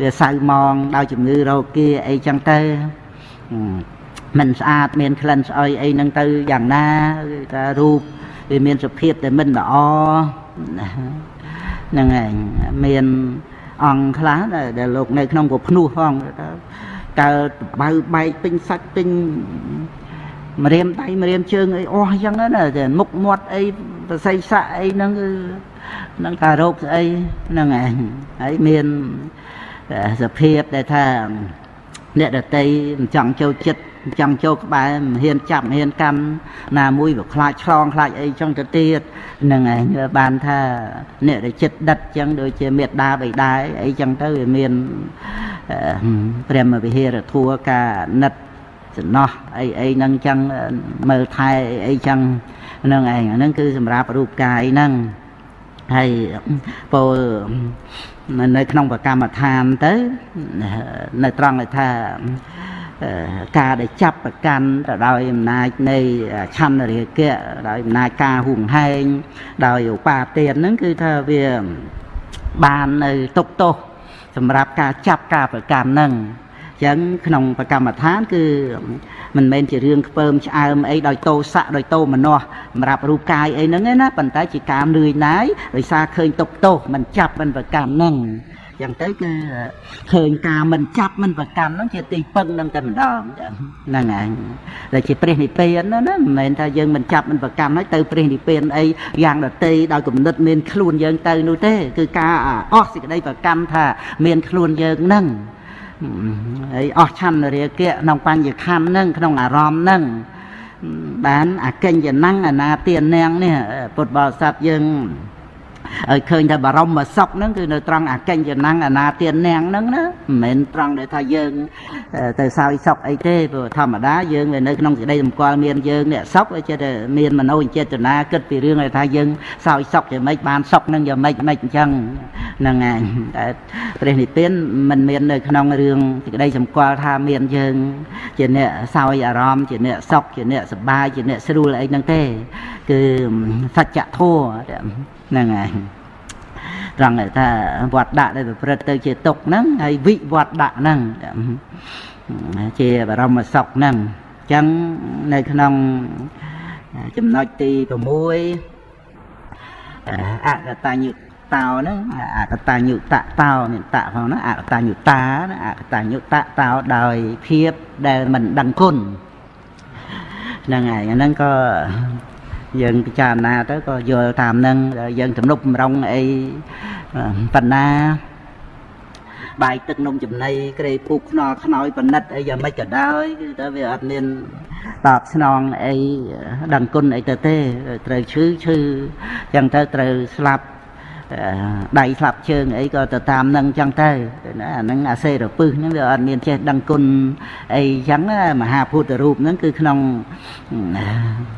វាសៅម៉ងដោយជំងឺរោគាអីចឹងទៅមិនស្អាតមានក្លិនស្អុយអីហ្នឹងទៅយ៉ាងណាគឺថារូបវាមានសភាពតែមិនល្អណា ហ្នឹងឯងមានអង្គខ្លះដែលលោកនៅក្នុងក៏ភ្នោះផងកើតបៅបែកពេញសាច់ពេញម្រាមដៃម្រាមជើងអីអស់អញ្ចឹងណាតែមុខមាត់អីប្រស័យស័កអីហ្នឹងគឺនឹងតារោគស្អីហ្នឹងឯងហើយមានសភាពដែលថាអ្នកដតីមិនចង់ចូលចិត្ត ចង់ចូលក្បែរមិនហ៊ានចាប់មិនហ៊ានកម្មណាមួយវាខ្លាចឆ្លងខ្លាចអីចឹងទៅទៀតហ្នឹងឯងបានថាអ្នកដែលចិត្តដិតចឹងដូចជាមេត្តាបិតាអីចឹងទៅវាមានព្រះមវិហារធัวការណិតសំណោះអីអីហ្នឹងចឹងមើលថែអីចឹងហ្នឹងឯងហ្នឹងគឺសម្រាប់រូបកាយហ្នឹងហើយពោលនៅក្នុងប្រកម្មដ្ឋានទៅនៅត្រង់ថា ការដែលចាប់ប្រកាន់ទៅដោយអំណាចនៃឆន្ទរាគៈដោយអំណាចការហួងហែងដោយឧបាទានហ្នឹងគឺថាវាបាននៅទុកទោសសម្រាប់ការចាប់ការប្រកាន់ហ្នឹងអញ្ចឹងក្នុងប្រកម្មដ្ឋាន គឺមិនមែនជារឿងខ្ពើមឆ្អើមអីដោយតោស័កដោយតោមនោះសម្រាប់រូបកាយអីហ្នឹងណាប៉ុន្តែជាការនឿយណាយដោយសារឃើញទុកទោសមិនចាប់មិនប្រកម្មហ្នឹង ចឹងទៅគឺឃើញការមិនចាប់មិនប្រកម្មហ្នឹងជាទីពឹងនឹងតែម្ដងហ្នឹងហើយដែលជាព្រះនិព្វានណាណាមិនមែនថាយើងមិនចាប់មិនប្រកម្មហើយទៅព្រះនិព្វានអីយ៉ាងដតីដោយគំនិតមានខ្លួនយើងទៅនោះទេគឺការអស់សេចក្តីប្រកម្មថាមានខ្លួនយើងហ្នឹងហើយអស់ឆន្ទរាគៈក្នុងបញ្ញខណ្ឌហ្នឹងក្នុងអារម្មណ៍ហ្នឹងបានអកិញ្ញណੰអនាទាននាងនេះពុទ្ធបរិស័ទយើង ឲ្យឃើញថាបរមសុខហ្នឹងគឺនៅត្រង់អកិញ្ចណੰអនាទាននាងហ្នឹងណាមិនមែនត្រង់ដែលថាយើងទៅសោយសុខអីទេព្រោះធម្មតាយើងវានៅក្នុងសេចក្តីសម្គាល់មានយើងអ្នកសុខវាចេះតែមានមโนចេតនាគិតពីរឿងដែលថាយើងសោយសុខយ៉ាងម៉េចបានសុខហ្នឹងយ៉ាងម៉េចម៉េចអញ្ចឹងហ្នឹងឯងតែព្រះនិព្វានមិនមាននៅក្នុងរឿងសេចក្តីសម្គាល់ថាមានយើងជាអ្នកសោយអារម្មណ៍ជាអ្នកសុខជាអ្នកសប្បាយជាអ្នកស្រួលអីហ្នឹងទេគឺសច្ចធម៌ ហ្នឹងហើយត្រង់ថាវត្តដាក់ដែលប្រព្រឹត្តទៅជាទុកហ្នឹងហើយវិវត្តដាក់ហ្នឹងជាបរមសុខហ្នឹងអញ្ចឹងនៅក្នុងចំណុចទី6អកតញ្ញតោហ្នឹងអកតញ្ញុតតោមានតផងហ្នឹងអកតញ្ញុតាអកតញ្ញុតតោដោយភាពដែលមិនដឹងគុណហ្នឹងហើយហ្នឹងក៏ យើងពិចារណាទៅក៏យល់តាមហ្នឹងយើងទំនុកបំរុងអីបណ្ណាបាយទឹកនំចំណីក្រេពូកខ្នល់ខ្នើយបណិតអីយ៉ាងម៉េចក៏ដោយគឺតែវាអត់មានតបស្នងអីដឹងគុណអីទៅទេត្រូវឈឺឈឺចឹងទៅត្រូវស្លាប់ ដៃស្លាប់ជើងអីក៏ទៅតាមនឹងចឹងទៅណាអាហ្នឹងអាសេរពឹសហ្នឹងវាអត់មានចេះដឹងគុណអីចឹងមហាពុទ្ធរូបហ្នឹងគឺក្នុង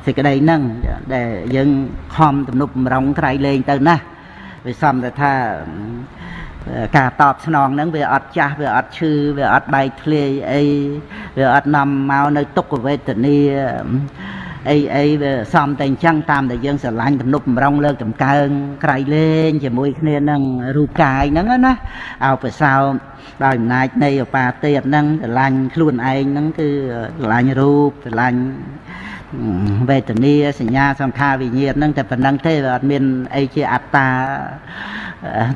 សេចក្តីហ្នឹងដែលយើងខំទំនុកបំរុងក្រៃលែងទៅណាវាសំទៅថាការតបស្នងហ្នឹងវាអត់ចាស់វាអត់ឈឺវាអត់បែកធ្លាយអីវាអត់នាំមកនៅទុក្ខវេទនា អីអីវាសំតែអញ្ចឹងតាមតែយើងស្រឡាញ់ទំនុកបំរុងលើកតម្កើងក្រៃលែងជាមួយគ្នានឹងរូបកាយហ្នឹងណាអោបសោដោយអំណាចនៃឧបាទេពហ្នឹងស្រឡាញ់ខ្លួនឯងហ្នឹងគឺស្រឡាញ់រូបស្រឡាញ់វេទនាសញ្ញាសង្ខារវិញ្ញាណហ្នឹងតែប៉ុណ្្នឹងទេវាអត់មានអីជាអត្តា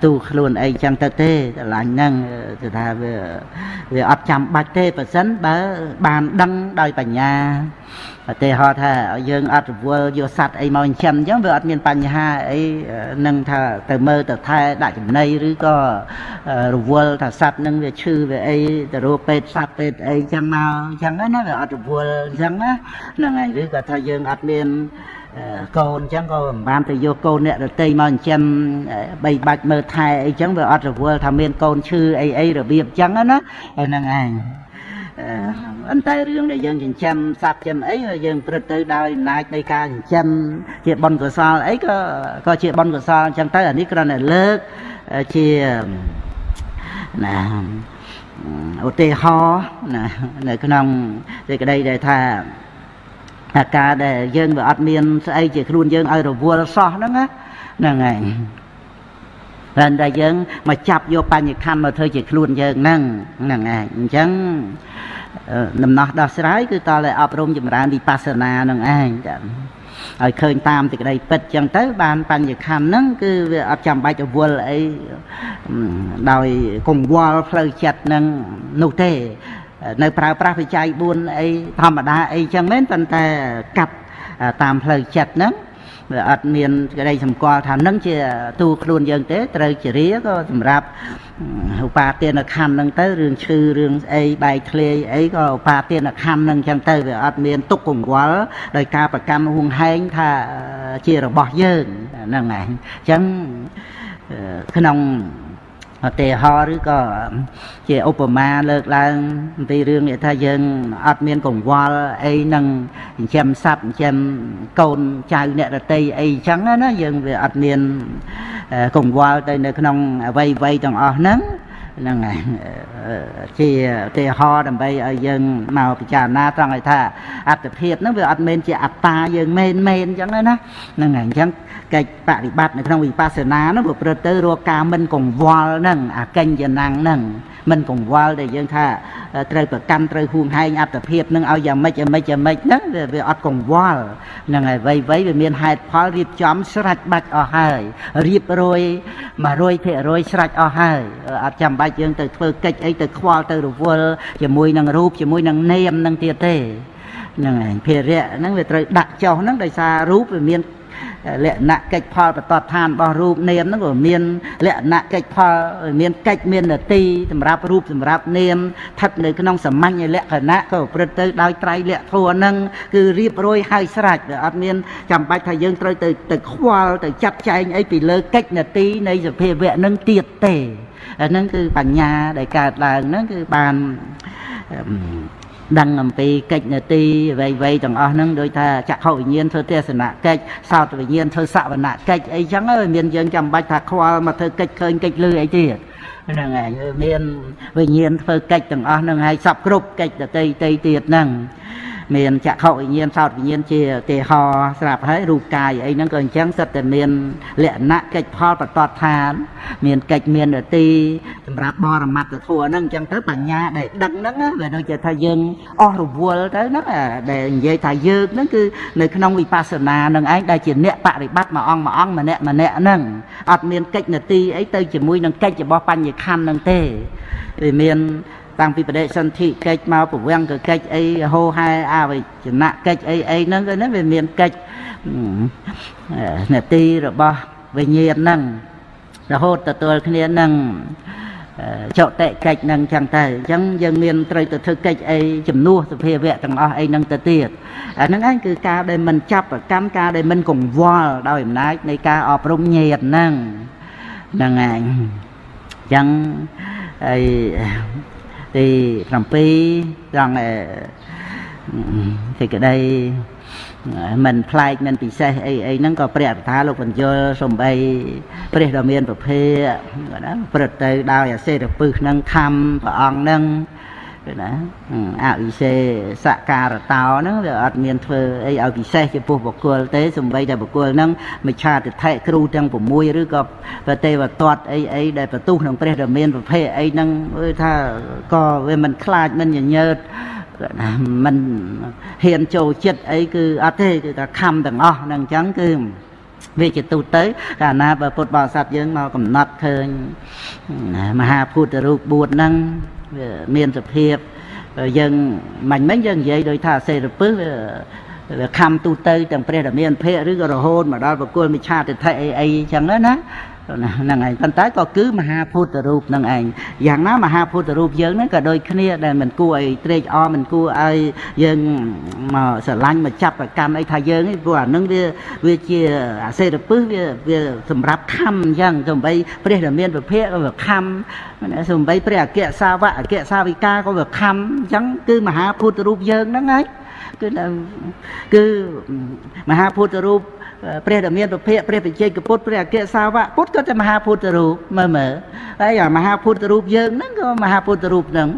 ទូខ្លួនអីចឹងទៅទេស្រឡាញ់ហ្នឹងគឺថាវាវាអត់ចាំបាច់ទេប៉ះសិនបើបានដឹងដោយបញ្ញាឧទាហរណ៍ថាយើងអត់រវល់យកសัตว์អីមកចិញ្ចឹមអញ្ចឹងវាអត់មានបញ្ហាអីនឹងថាទៅមើលទៅថែដាក់ចំណីឬក៏រវល់ថាសัตว์នឹងវាឈឺវាអីទៅរកពេទ្យសัตว์ពេទ្យអីចឹងមកអញ្ចឹងណាវាអត់រវល់អញ្ចឹងណាហ្នឹងហើយឬក៏ថាយើងអត់មាន កូនអញ្ចឹងក៏មិនបានទៅយកកូនអ្នករតីមកចិញ្ចឹមបីបាច់មើលថែអីចឹងវាអត់រវល់ថាមានកូនឈឺអីអីរបៀបចឹងណាហ្នឹងឯងអន្តែរឿងដែលយើងចិញ្ចឹមសត្វចិញ្ចឹមអីយើងព្រឹត្តទៅដោយអំណាចនៃការចិញ្ចឹមជាបុណ្យកុសលអីក៏ក៏ជាបុណ្យកុសលអញ្ចឹងទៅអានេះគ្រាន់តែលើកជាណាឧទាហរណ៍ណានៅក្នុងសេចក្តីដែលថា អាការដែលយើងវាអត់មានស្អីជាខ្លួនយើងឲ្យរវល់សោះហ្នឹងណាហ្នឹងហើយតែតែយើងមកចាប់យកបញ្ញខណ្ឌមកធ្វើជាខ្លួនយើងហ្នឹងហ្នឹងឯងអញ្ចឹងដំណោះដោះស្រាយគឺតតែអប់រំចម្រើនវិបស្សនានឹងឯងចាឲ្យឃើញតាមសេចក្តីពិតចឹងទៅបានបញ្ញខណ្ឌហ្នឹងគឺវាអត់ចាំបាច់រវល់អីដោយកង្វល់ផ្លូវចិត្តហ្នឹងនោះទេ នៅប្រើប្រាស់បច្ច័យ4អីធម្មតាអីចឹងមែនប៉ុន្តែកាត់តាមផ្លូវចិត្តហ្នឹងវាអត់មានក្តីសម្គាល់ថានឹងជាទូខ្លួនយើងទេត្រូវជារាក៏សម្រាប់ឧបាទានខណ្ឌហ្នឹងទៅរឿងឈឺរឿងស្អីបែកធ្លាយអីក៏ឧបាទានខណ្ឌហ្នឹងចឹងទៅវាអត់មានទុកកង្វល់ដោយការប្រកាន់ហួងហែងថាជារបស់យើងហ្នឹងឯងចឹងក្នុង ឧទាហរណ៍ឬក៏ជាឧបមាលើកឡើងអំពីរឿងថាយើងអត់មានកង្វល់អីនឹងចិញ្ចឹមសត្វចិញ្ចឹមកូនចៅអ្នករតីអីចឹងណាយើងវាអត់មានកង្វល់ទៅនៅក្នុងអវ័យវ័យទាំងអស់ហ្នឹងហ្នឹងហើយជាឧទាហរណ៍ដើម្បីឲ្យយើងមកពិចារណាត្រង់ឲ្យថាអត្តភាពហ្នឹងវាអត់មែនជាអត្តាយើងមែនមែនអញ្ចឹងណាហ្នឹងហើយអញ្ចឹង កិច្ចបប្រតិបត្តិនៅក្នុងវិបស្សនាហ្នឹងប្រព្រឹត្តទៅរកការមិនកង្វល់ហ្នឹងអាកញ្ញណាំងហ្នឹងមិនកង្វល់ដែលយើងថាត្រូវប្រកាន់ត្រូវហួងហែងអត្តភាពនឹងឲ្យយ៉ាងម៉េចយ៉ាងម៉េចយ៉ាងម៉េចហ្នឹងវាអត់កង្វល់ហ្នឹងហើយវៃវៃវាមានហេតុផលរៀបចំស្រេចបាច់អស់ហើយរៀបរយ100%ស្រេចអស់ហើយអត់ចាំបាច់យើងទៅធ្វើកិច្ចអីទៅខ្វល់ទៅរវល់ជាមួយនឹងរូបជាមួយនឹងនាមនឹងទៀតទេហ្នឹងហើយភារៈហ្នឹងវាត្រូវដាក់ចុះហ្នឹងដោយសាររូបវាមាន លក្ខណៈកិច្ចផលបតតឋានរបស់រូបនាមហ្នឹងក៏មានលក្ខណៈកិច្ចផលមានកិច្ចមាននទីសម្រាប់រូបសម្រាប់នាមស្ថិតនៅក្នុងសមាញ់លក្ខណៈក៏ប្រព្រឹត្តទៅដោយត្រៃលក្ខធម៌ហ្នឹងគឺរៀបរយហើយស្រេចវាអត់មានចាំបាច់ថាយើងត្រូវទៅទៅខ្វល់ទៅចាត់ចែងអីពីលើកិច្ចនទីនៃសភាវៈហ្នឹងទៀតទេអាហ្នឹងគឺបញ្ញាដែលកើតឡើងហ្នឹងគឺបាន ដឹងអំពីកិច្ចនទីអ្វីៗទាំងអស់ហ្នឹងដូចថាចក្ខុវិញ្ញាណធ្វើទេសនកិច្ចសោតវិញ្ញាណធ្វើសវនកិច្ចអីចឹងមានយើងចាំបាច់ថាខ្វល់មកធ្វើកិច្ចឃើញកិច្ចលឺអីទៀតហ្នឹងហើយមានវិញ្ញាណធ្វើកិច្ចទាំងអស់ហ្នឹងហើយសពគ្រប់កិច្ចដតីតីទៀតហ្នឹង មានចក្ខុវិញ្ញាណសោតវិញ្ញាណជាទេហោស្រាប់ហើយរូបកាយអីហ្នឹងក៏អញ្ចឹងសិតតែមានលក្ខណៈកិច្ចផលបតតឋាន មានកិច្ចមាននទីសម្រាប់បរមត្តធัวហ្នឹងអញ្ចឹងទៅបញ្ញាដែលដឹងហ្នឹងវាដូចជាថាយើងអស់រវល់ទៅហ្នឹងដែលនិយាយថាយើងហ្នឹងគឺនៅក្នុងវិបស្សនានឹងឯងដែលជាអ្នកបរិបត្តិមួយអង្គមួយអង្គម្នាក់ម្នាក់ហ្នឹងអត់មានកិច្ចនទីអីទៅជាមួយនឹងកិច្ចរបស់បញ្ញខណ្ឌហ្នឹងទេវាមាន តាំងពីបដិសន្ធិកិច្ចមកប្រវាំងក៏កិច្ចអីហោហែអវិជ្ជនៈកិច្ចអីអីហ្នឹងគឺហ្នឹងវាមានកិច្ចនាទីរបស់វិញ្ញាណហ្នឹងរហូតទទួលគ្នានឹងចុតិកិច្ចនឹងចឹងទៅអញ្ចឹងយើងមានត្រូវទៅធ្វើកិច្ចអីជំនួសសភាវៈទាំងអស់អីនឹងទៅទៀតអាហ្នឹងឯងគឺការដែលមិនចាប់ប្រកាន់ការដែលមិនកង្វល់ដោយអំណាចនៃការអប់រំញាតហ្នឹងហ្នឹងឯងអញ្ចឹងហើយ ទី7ត្រង់សេចក្តីមិនប្លែកមិនពិសេសអីអីហ្នឹងក៏ព្រះថាលោកបញ្យលសំបីព្រះដ៏មានប្រភេទណាព្រឹត្តទៅដោយអសេរពឹសហ្នឹងខំព្រះអង្គហ្នឹង ណាអវិសេសការតោហ្នឹងវាអត់មានធ្វើអីឲ្យពិសេសចំពោះបុគ្គលទេសំបីតែបុគ្គលហ្នឹងមិឆាទិដ្ឋិគ្រូទាំង6ឬក៏ប្រទេវតតអីអីដែលបន្ទុះក្នុងព្រះដ៏មានប្រភេទអីហ្នឹងគឺថាក៏វាមិនខ្លាចមិនញញើតណាមិនហ៊ានចូលចិត្តអីគឺអត់ទេគឺថាខំទាំងអស់ហ្នឹងអញ្ចឹងគឺវាជាទូទៅកាលណាបើពុទ្ធបរិស័ទយើងមកកំណត់ឃើញមហាពុទ្ធរូប4ហ្នឹងវា មានសភាពយើងមិនមិញយើងនិយាយដោយថាសេរពឹសវាខំទូទៅទាំងព្រះដែលមានភៈឬក៏រហូតមកដល់បកគលមិឆាទិដ្ឋិអីអីចឹងណា ហ្នឹងឯងប៉ុន្តែក៏គឺមហាពុទ្ធរូបហ្នឹងឯងយ៉ាងណាមហាពុទ្ធរូបយើងហ្នឹងក៏ដូចគ្នាដែលមិនគួរឲ្យត្រេកអរមិនគួរឲ្យយើងមកស្រឡាញ់មកចាប់ប្រកាន់អីថាយើងឯងព្រោះអាហ្នឹងវាវាជាអាសេរពឹសវាវាសម្រាប់ខំអញ្ចឹងសំបីព្រះដែលមានប្រភេទក៏វាខំសំបីព្រះអគ្គសាវកអគ្គសាវិកាក៏វាខំអញ្ចឹងគឺមហាពុទ្ធរូបយើងហ្នឹងឯងគឺគឺមហាពុទ្ធរូប ព្រះដែលមានពភៈព្រះបច្ចេកពុទ្ធព្រះអគ្គសាវកពុទ្ធក៏តែមហាពុទ្ធរូបមើលមើលហើយអាមហាពុទ្ធរូបយើងហ្នឹងក៏មហាពុទ្ធរូបហ្នឹង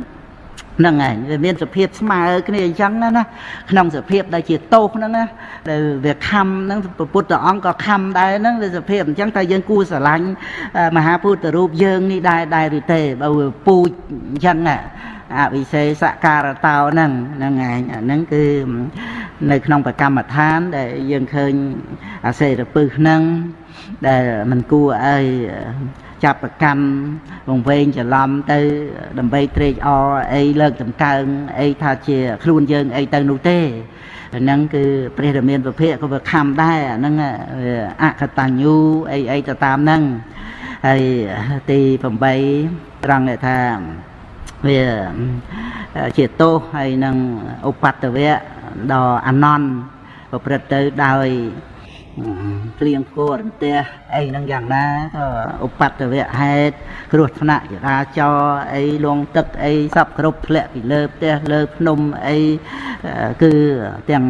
ហ្នឹងឯងវាមានសភាពស្មើគ្នាអញ្ចឹងណាក្នុងសភាពដែលជាទោសហ្នឹងណាដែលវាខំហ្នឹងពុទ្ធអង្គក៏ខំដែរហ្នឹងវាសភាពអញ្ចឹងតែយើងគួរស្រឡាញ់មហាពុទ្ធរូបយើងនេះដែរដែរឬទេបើវាពូជអញ្ចឹងណាអវិសេសការតោហ្នឹងហ្នឹងឯងអាហ្នឹងគឺនៅក្នុងប្រកម្មដ្ឋានដែលយើងឃើញអាសេរពឹសហ្នឹងដែលมันគួរឲ្យ ចាប់ប្រកម្មវងវែងច្រឡំទៅដើម្បីត្រេកអរអីលើកតម្កើងអីថាជាខ្លួនយើងអីទៅនោះទេហ្នឹងគឺព្រះរាមាប្រភេទក៏វាខំដែរអាហ្នឹងអកតញ្ញូអីអីទៅតាមហ្នឹងហើយទី8ត្រង់ថាវាជាទោសហើយនឹងឧបតវៈដ៏អានន្តប្រព្រឹត្តទៅដោយ ព្រៀងគោរន្ទះអីហ្នឹងយ៉ាងណាក៏ឧបតវៈហេតុគ្រោះថ្នាក់ចរាចរណ៍អីលងទឹកអីសពគ្រប់ធ្លាក់ពីលើផ្ទះលើភ្នំអីគឺទាំង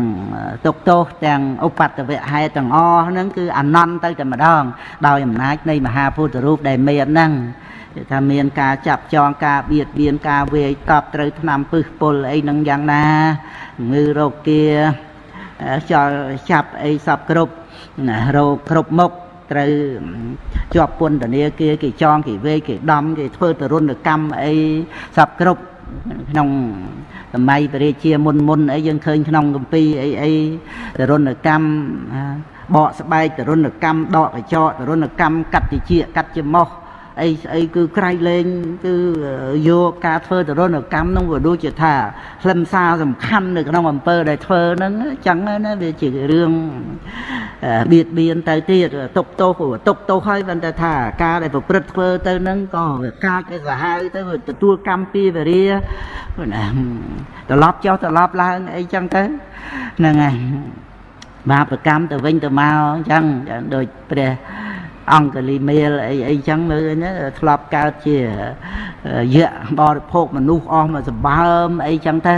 ទុកទោសទាំងឧបតវៈហេតុទាំងអស់ហ្នឹងគឺអានន្តទៅតែម្ដង ដោយអំណាចនៃមហាពុទ្ធរូបដែលមានហ្នឹងគេថាមានការចាប់ចងការបៀតបៀនការវាយតប់ត្រូវឆ្នាំពឹសពុលអីហ្នឹងយ៉ាងណាងឺរោគាចោលចាប់អីសពគ្រប់ណា រោគគ្រប់មុខត្រូវជាប់ពន្ធនាគារគេចងគេវេគេដំគេធ្វើទរណកម្មអីសពគ្រប់ក្នុងសម័យព្រះរាជាមុនមុនអីយើងឃើញក្នុងកម្ពីអីអីទរណកម្មបកស្បែកទរណកម្មដកកញ្ចក់ទរណកម្មកាត់តិចកាត់ច្មោះ អីស្អីគឺក្រៃលែងគឺយកការធ្វើទរណកម្មនឹងវាដូចជាថាខ្លឹមសារសំខាន់នៅក្នុងអំពើដែលធ្វើហ្នឹងចឹងណាវាជារឿងបៀតបៀនទៅទៀតទុកទោសទុកទោសហើយប៉ុន្តែថាការដែលប្រព្រឹត្តធ្វើទៅហ្នឹងក៏វាកាចទៅសាហាវទៅទទួលកម្មពីវរាណាត្រឡប់ចុះត្រឡប់ឡើងអីចឹងទៅហ្នឹងហើយបាបកម្មទៅវិញទៅមកអញ្ចឹងដូចព្រះ អង្គលីមេលអីអីចឹងមើលណាធ្លាប់កើតជាយៈបរិភោគមនុស្សអស់មកសម្បើមអីចឹងទៅ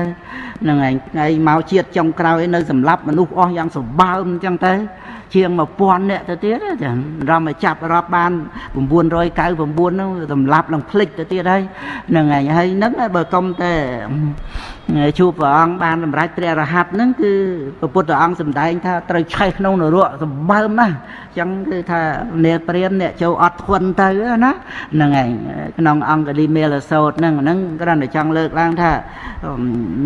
នឹងឯងថ្ងៃមកជាតិចុងក្រោយនៅសម្លាប់មនុស្សអស់យ៉ាងសម្បើមចឹងទៅជាង1000នាក់ទៅទៀតចារំឲ្យចាប់រាប់បាន999ហ្នឹងសម្លាប់ឡើងភ្លេចទៅទៀតហើយហ្នឹងហើយហើយហ្នឹងបើកុំតែ ជួបព្រះអង្គបានសម្រេចព្រះរហ័តហ្នឹងគឺព្រះពុទ្ធអង្គសម្ដែងថាត្រូវឆេះក្នុងនរកសម្បើមណាស់អញ្ចឹងគឺថានេព្រានអ្នកចូលអត់ធន់ទៅណាហ្នឹងហើយក្នុងអង្គលីមេលសោតហ្នឹងហ្នឹងគ្រាន់តែចង់លើកឡើងថា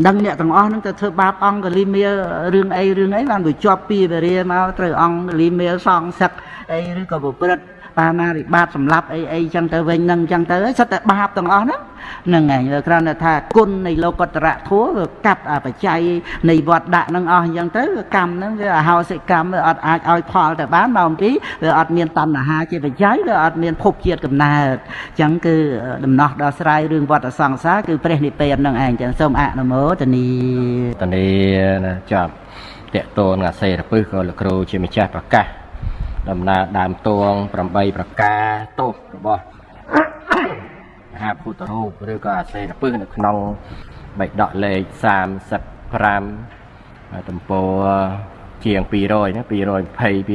ដឹងអ្នកទាំងអស់ហ្នឹងទៅធ្វើបាបអង្គលីមេលរឿងអីរឿងអីបានវាជាប់ពីវេរាមកត្រូវអង្គលីមេលសងសឹកអីឬក៏ប្រព្រឹត្ត បាណារិបាតសម្លាប់អីអីចឹងទៅវិញហ្នឹងចឹងទៅសិតតែបាបទាំងអស់ហ្នឹងហ្នឹងហើយគ្រាន់តែថាគុណនៃលោកតរៈធัวវាកាត់អបច្ច័យនៃវត្តដាក់ហ្នឹងអស់អញ្ចឹងទៅកម្មហ្នឹងវាអហោសិកម្មវាអត់អាចឲ្យផលទៅបានមកអំពីវាអត់មានតណ្ហាជាបច្ច័យវាអត់មានភពជាតិកំណើតអញ្ចឹងគឺដំណោះដល់ស្រ័យរឿងវត្តសង្សារគឺព្រះនិព្វានហ្នឹងឯងអញ្ចឹងសូមអនុមោទនីតនីណាចាប់តកតូនអាសេរពឹសក៏លោកគ្រូជាម្ចាស់ប្រកាស ដំណើរដើមតួង8ប្រការទោសរបស់មហាពុទ្ធរូបឬក៏អាសេរពឹសនៅក្នុងបៃដកលេខ35ទំព័រជាង200ណា220